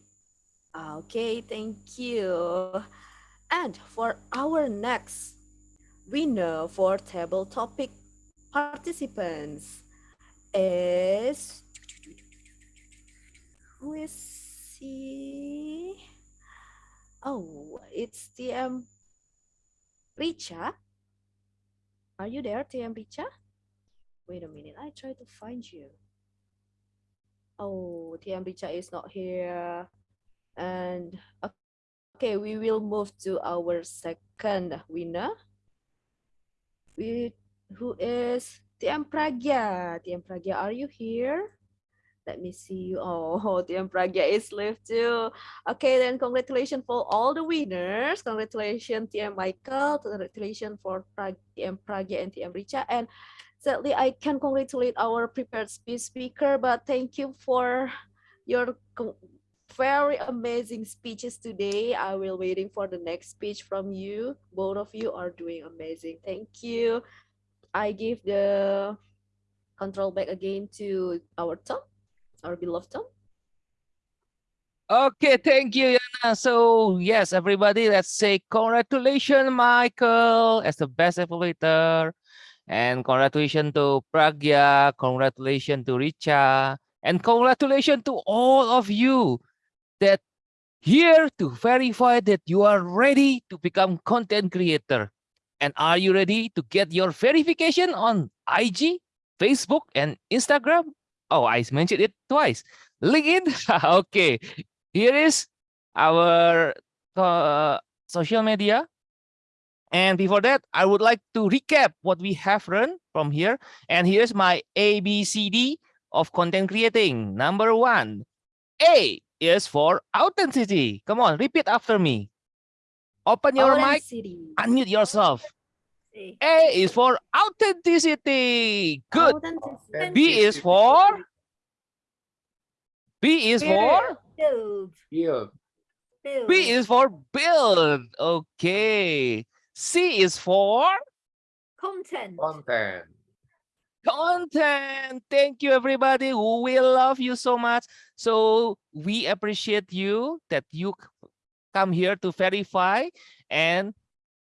Okay, thank you. And for our next winner for table topic participants is who is he? Oh, it's TM Richa. Are you there, TM Richa? Wait a minute, I try to find you. Oh, TM Richa is not here. And okay, we will move to our second winner. We, who is TM Pragya. TM Pragya, are you here? Let me see you. Oh, TM Pragya is left too. Okay, then congratulations for all the winners. Congratulations, TM Michael. Congratulations for TM Pragya and TM Richa. And sadly, I can congratulate our prepared speech speaker, but thank you for your very amazing speeches today. I will waiting for the next speech from you. Both of you are doing amazing. Thank you. I give the control back again to our Tom, our beloved. Okay, thank you, Yana. So yes, everybody, let's say congratulations, Michael, as the best evaluator. And congratulations to Pragya, congratulations to Richa, and congratulations to all of you that here to verify that you are ready to become content creator. And are you ready to get your verification on IG, Facebook, and Instagram? Oh, I mentioned it twice. LinkedIn. okay, here is our uh, social media. And before that, I would like to recap what we have learned from here. And here's my ABCD of content creating. Number one, A is for authenticity. Come on, repeat after me. Open your mic, unmute yourself. A is for authenticity. Good. Authenticity. B is for B is for Build. Build. Build. B is for build. Okay. C is for Content. Content. content. Thank you, everybody. We love you so much. So we appreciate you that you come here to verify and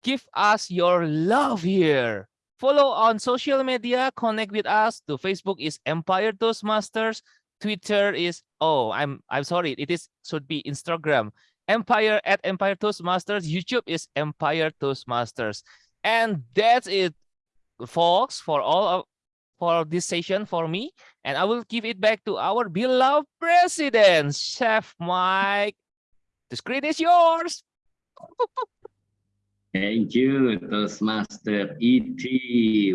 give us your love here. Follow on social media, connect with us. To Facebook is Empire Toastmasters. Twitter is oh, I'm I'm sorry, it is should be Instagram. Empire at Empire Toastmasters. YouTube is Empire Toastmasters. And that's it, folks, for all of for this session for me. And I will give it back to our beloved president, Chef Mike. The screen is yours. Thank you, Toastmaster ET.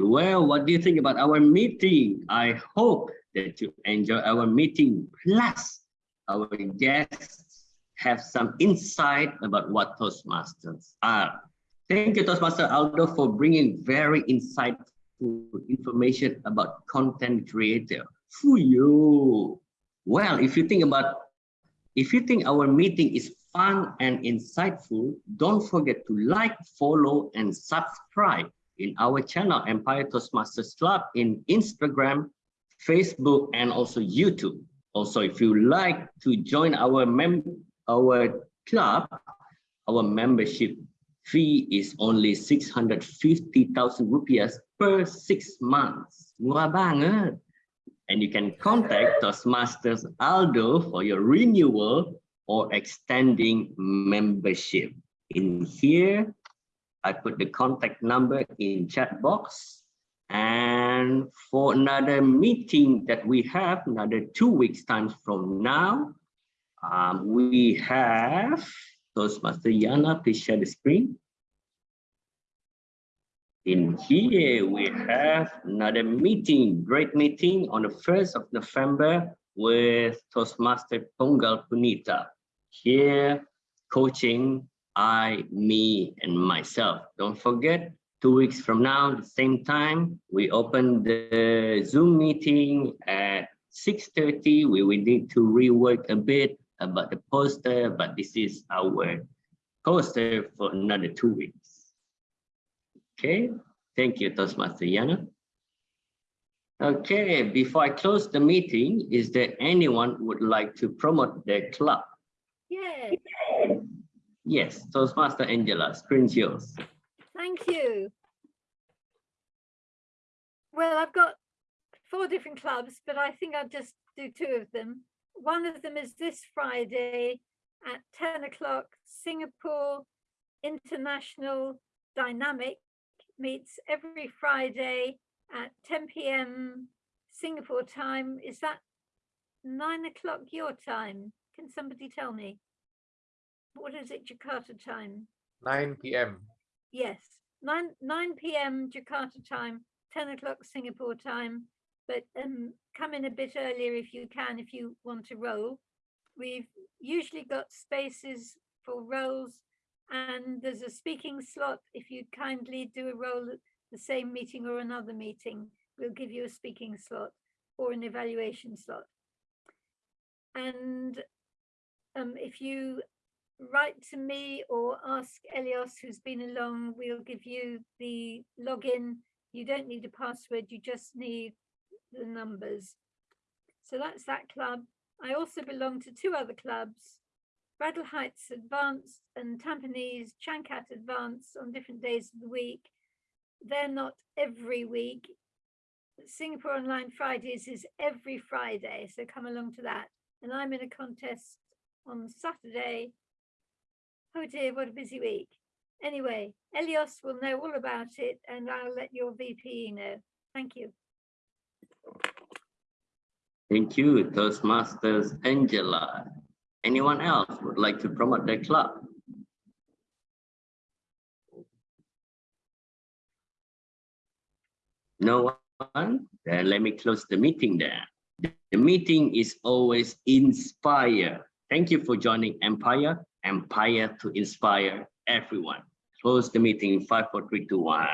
Well, what do you think about our meeting? I hope that you enjoy our meeting. Plus, our guests have some insight about what Toastmasters are. Thank you, Toastmaster Aldo, for bringing very insightful information about content creator. For you. Well, if you think about, if you think our meeting is fun and insightful, don't forget to like, follow, and subscribe in our channel, Empire Toastmasters Club in Instagram, Facebook, and also YouTube. Also, if you like to join our mem our club, our membership fee is only 650,000 rupiahs per six months. Murah banget. And you can contact Toastmasters Aldo for your renewal or extending membership. In here, I put the contact number in chat box. And for another meeting that we have, another two weeks times from now, um, we have Toastmaster Yana, please share the screen. In here, we have another meeting, great meeting on the 1st of November with Toastmaster Pongal Punita. Here, coaching I, me, and myself. Don't forget, two weeks from now, the same time, we open the Zoom meeting at 6.30. We will need to rework a bit about the poster, but this is our poster for another two weeks. Okay, thank you, Toastmaster Yana. Okay, before I close the meeting, is there anyone would like to promote their club? Yes. Yes, Toastmaster Angela, screen's yours. Thank you. Well, I've got four different clubs, but I think I'll just do two of them. One of them is this Friday at 10 o'clock, Singapore International Dynamic meets every Friday at 10 p.m. Singapore time. Is that nine o'clock your time? Can somebody tell me? What is it, Jakarta time? 9 p.m. Yes, 9, 9 p.m. Jakarta time, 10 o'clock Singapore time. But um, come in a bit earlier if you can, if you want to roll. We've usually got spaces for rolls and there's a speaking slot. If you kindly do a roll the same meeting or another meeting, we'll give you a speaking slot or an evaluation slot. And um, if you write to me or ask Elias, who's been along, we'll give you the login. You don't need a password, you just need the numbers. So that's that club. I also belong to two other clubs, Bradell Heights Advanced and Tampines Changkat Advanced on different days of the week. They're not every week. Singapore Online Fridays is every Friday, so come along to that. And I'm in a contest on Saturday. Oh dear, what a busy week. Anyway, Elias will know all about it and I'll let your VP know. Thank you. Thank you, Toastmasters Angela. Anyone else would like to promote their club? No one? Then let me close the meeting there. The meeting is always inspire. Thank you for joining Empire. Empire to inspire everyone. Close the meeting in five, four, three, two, one.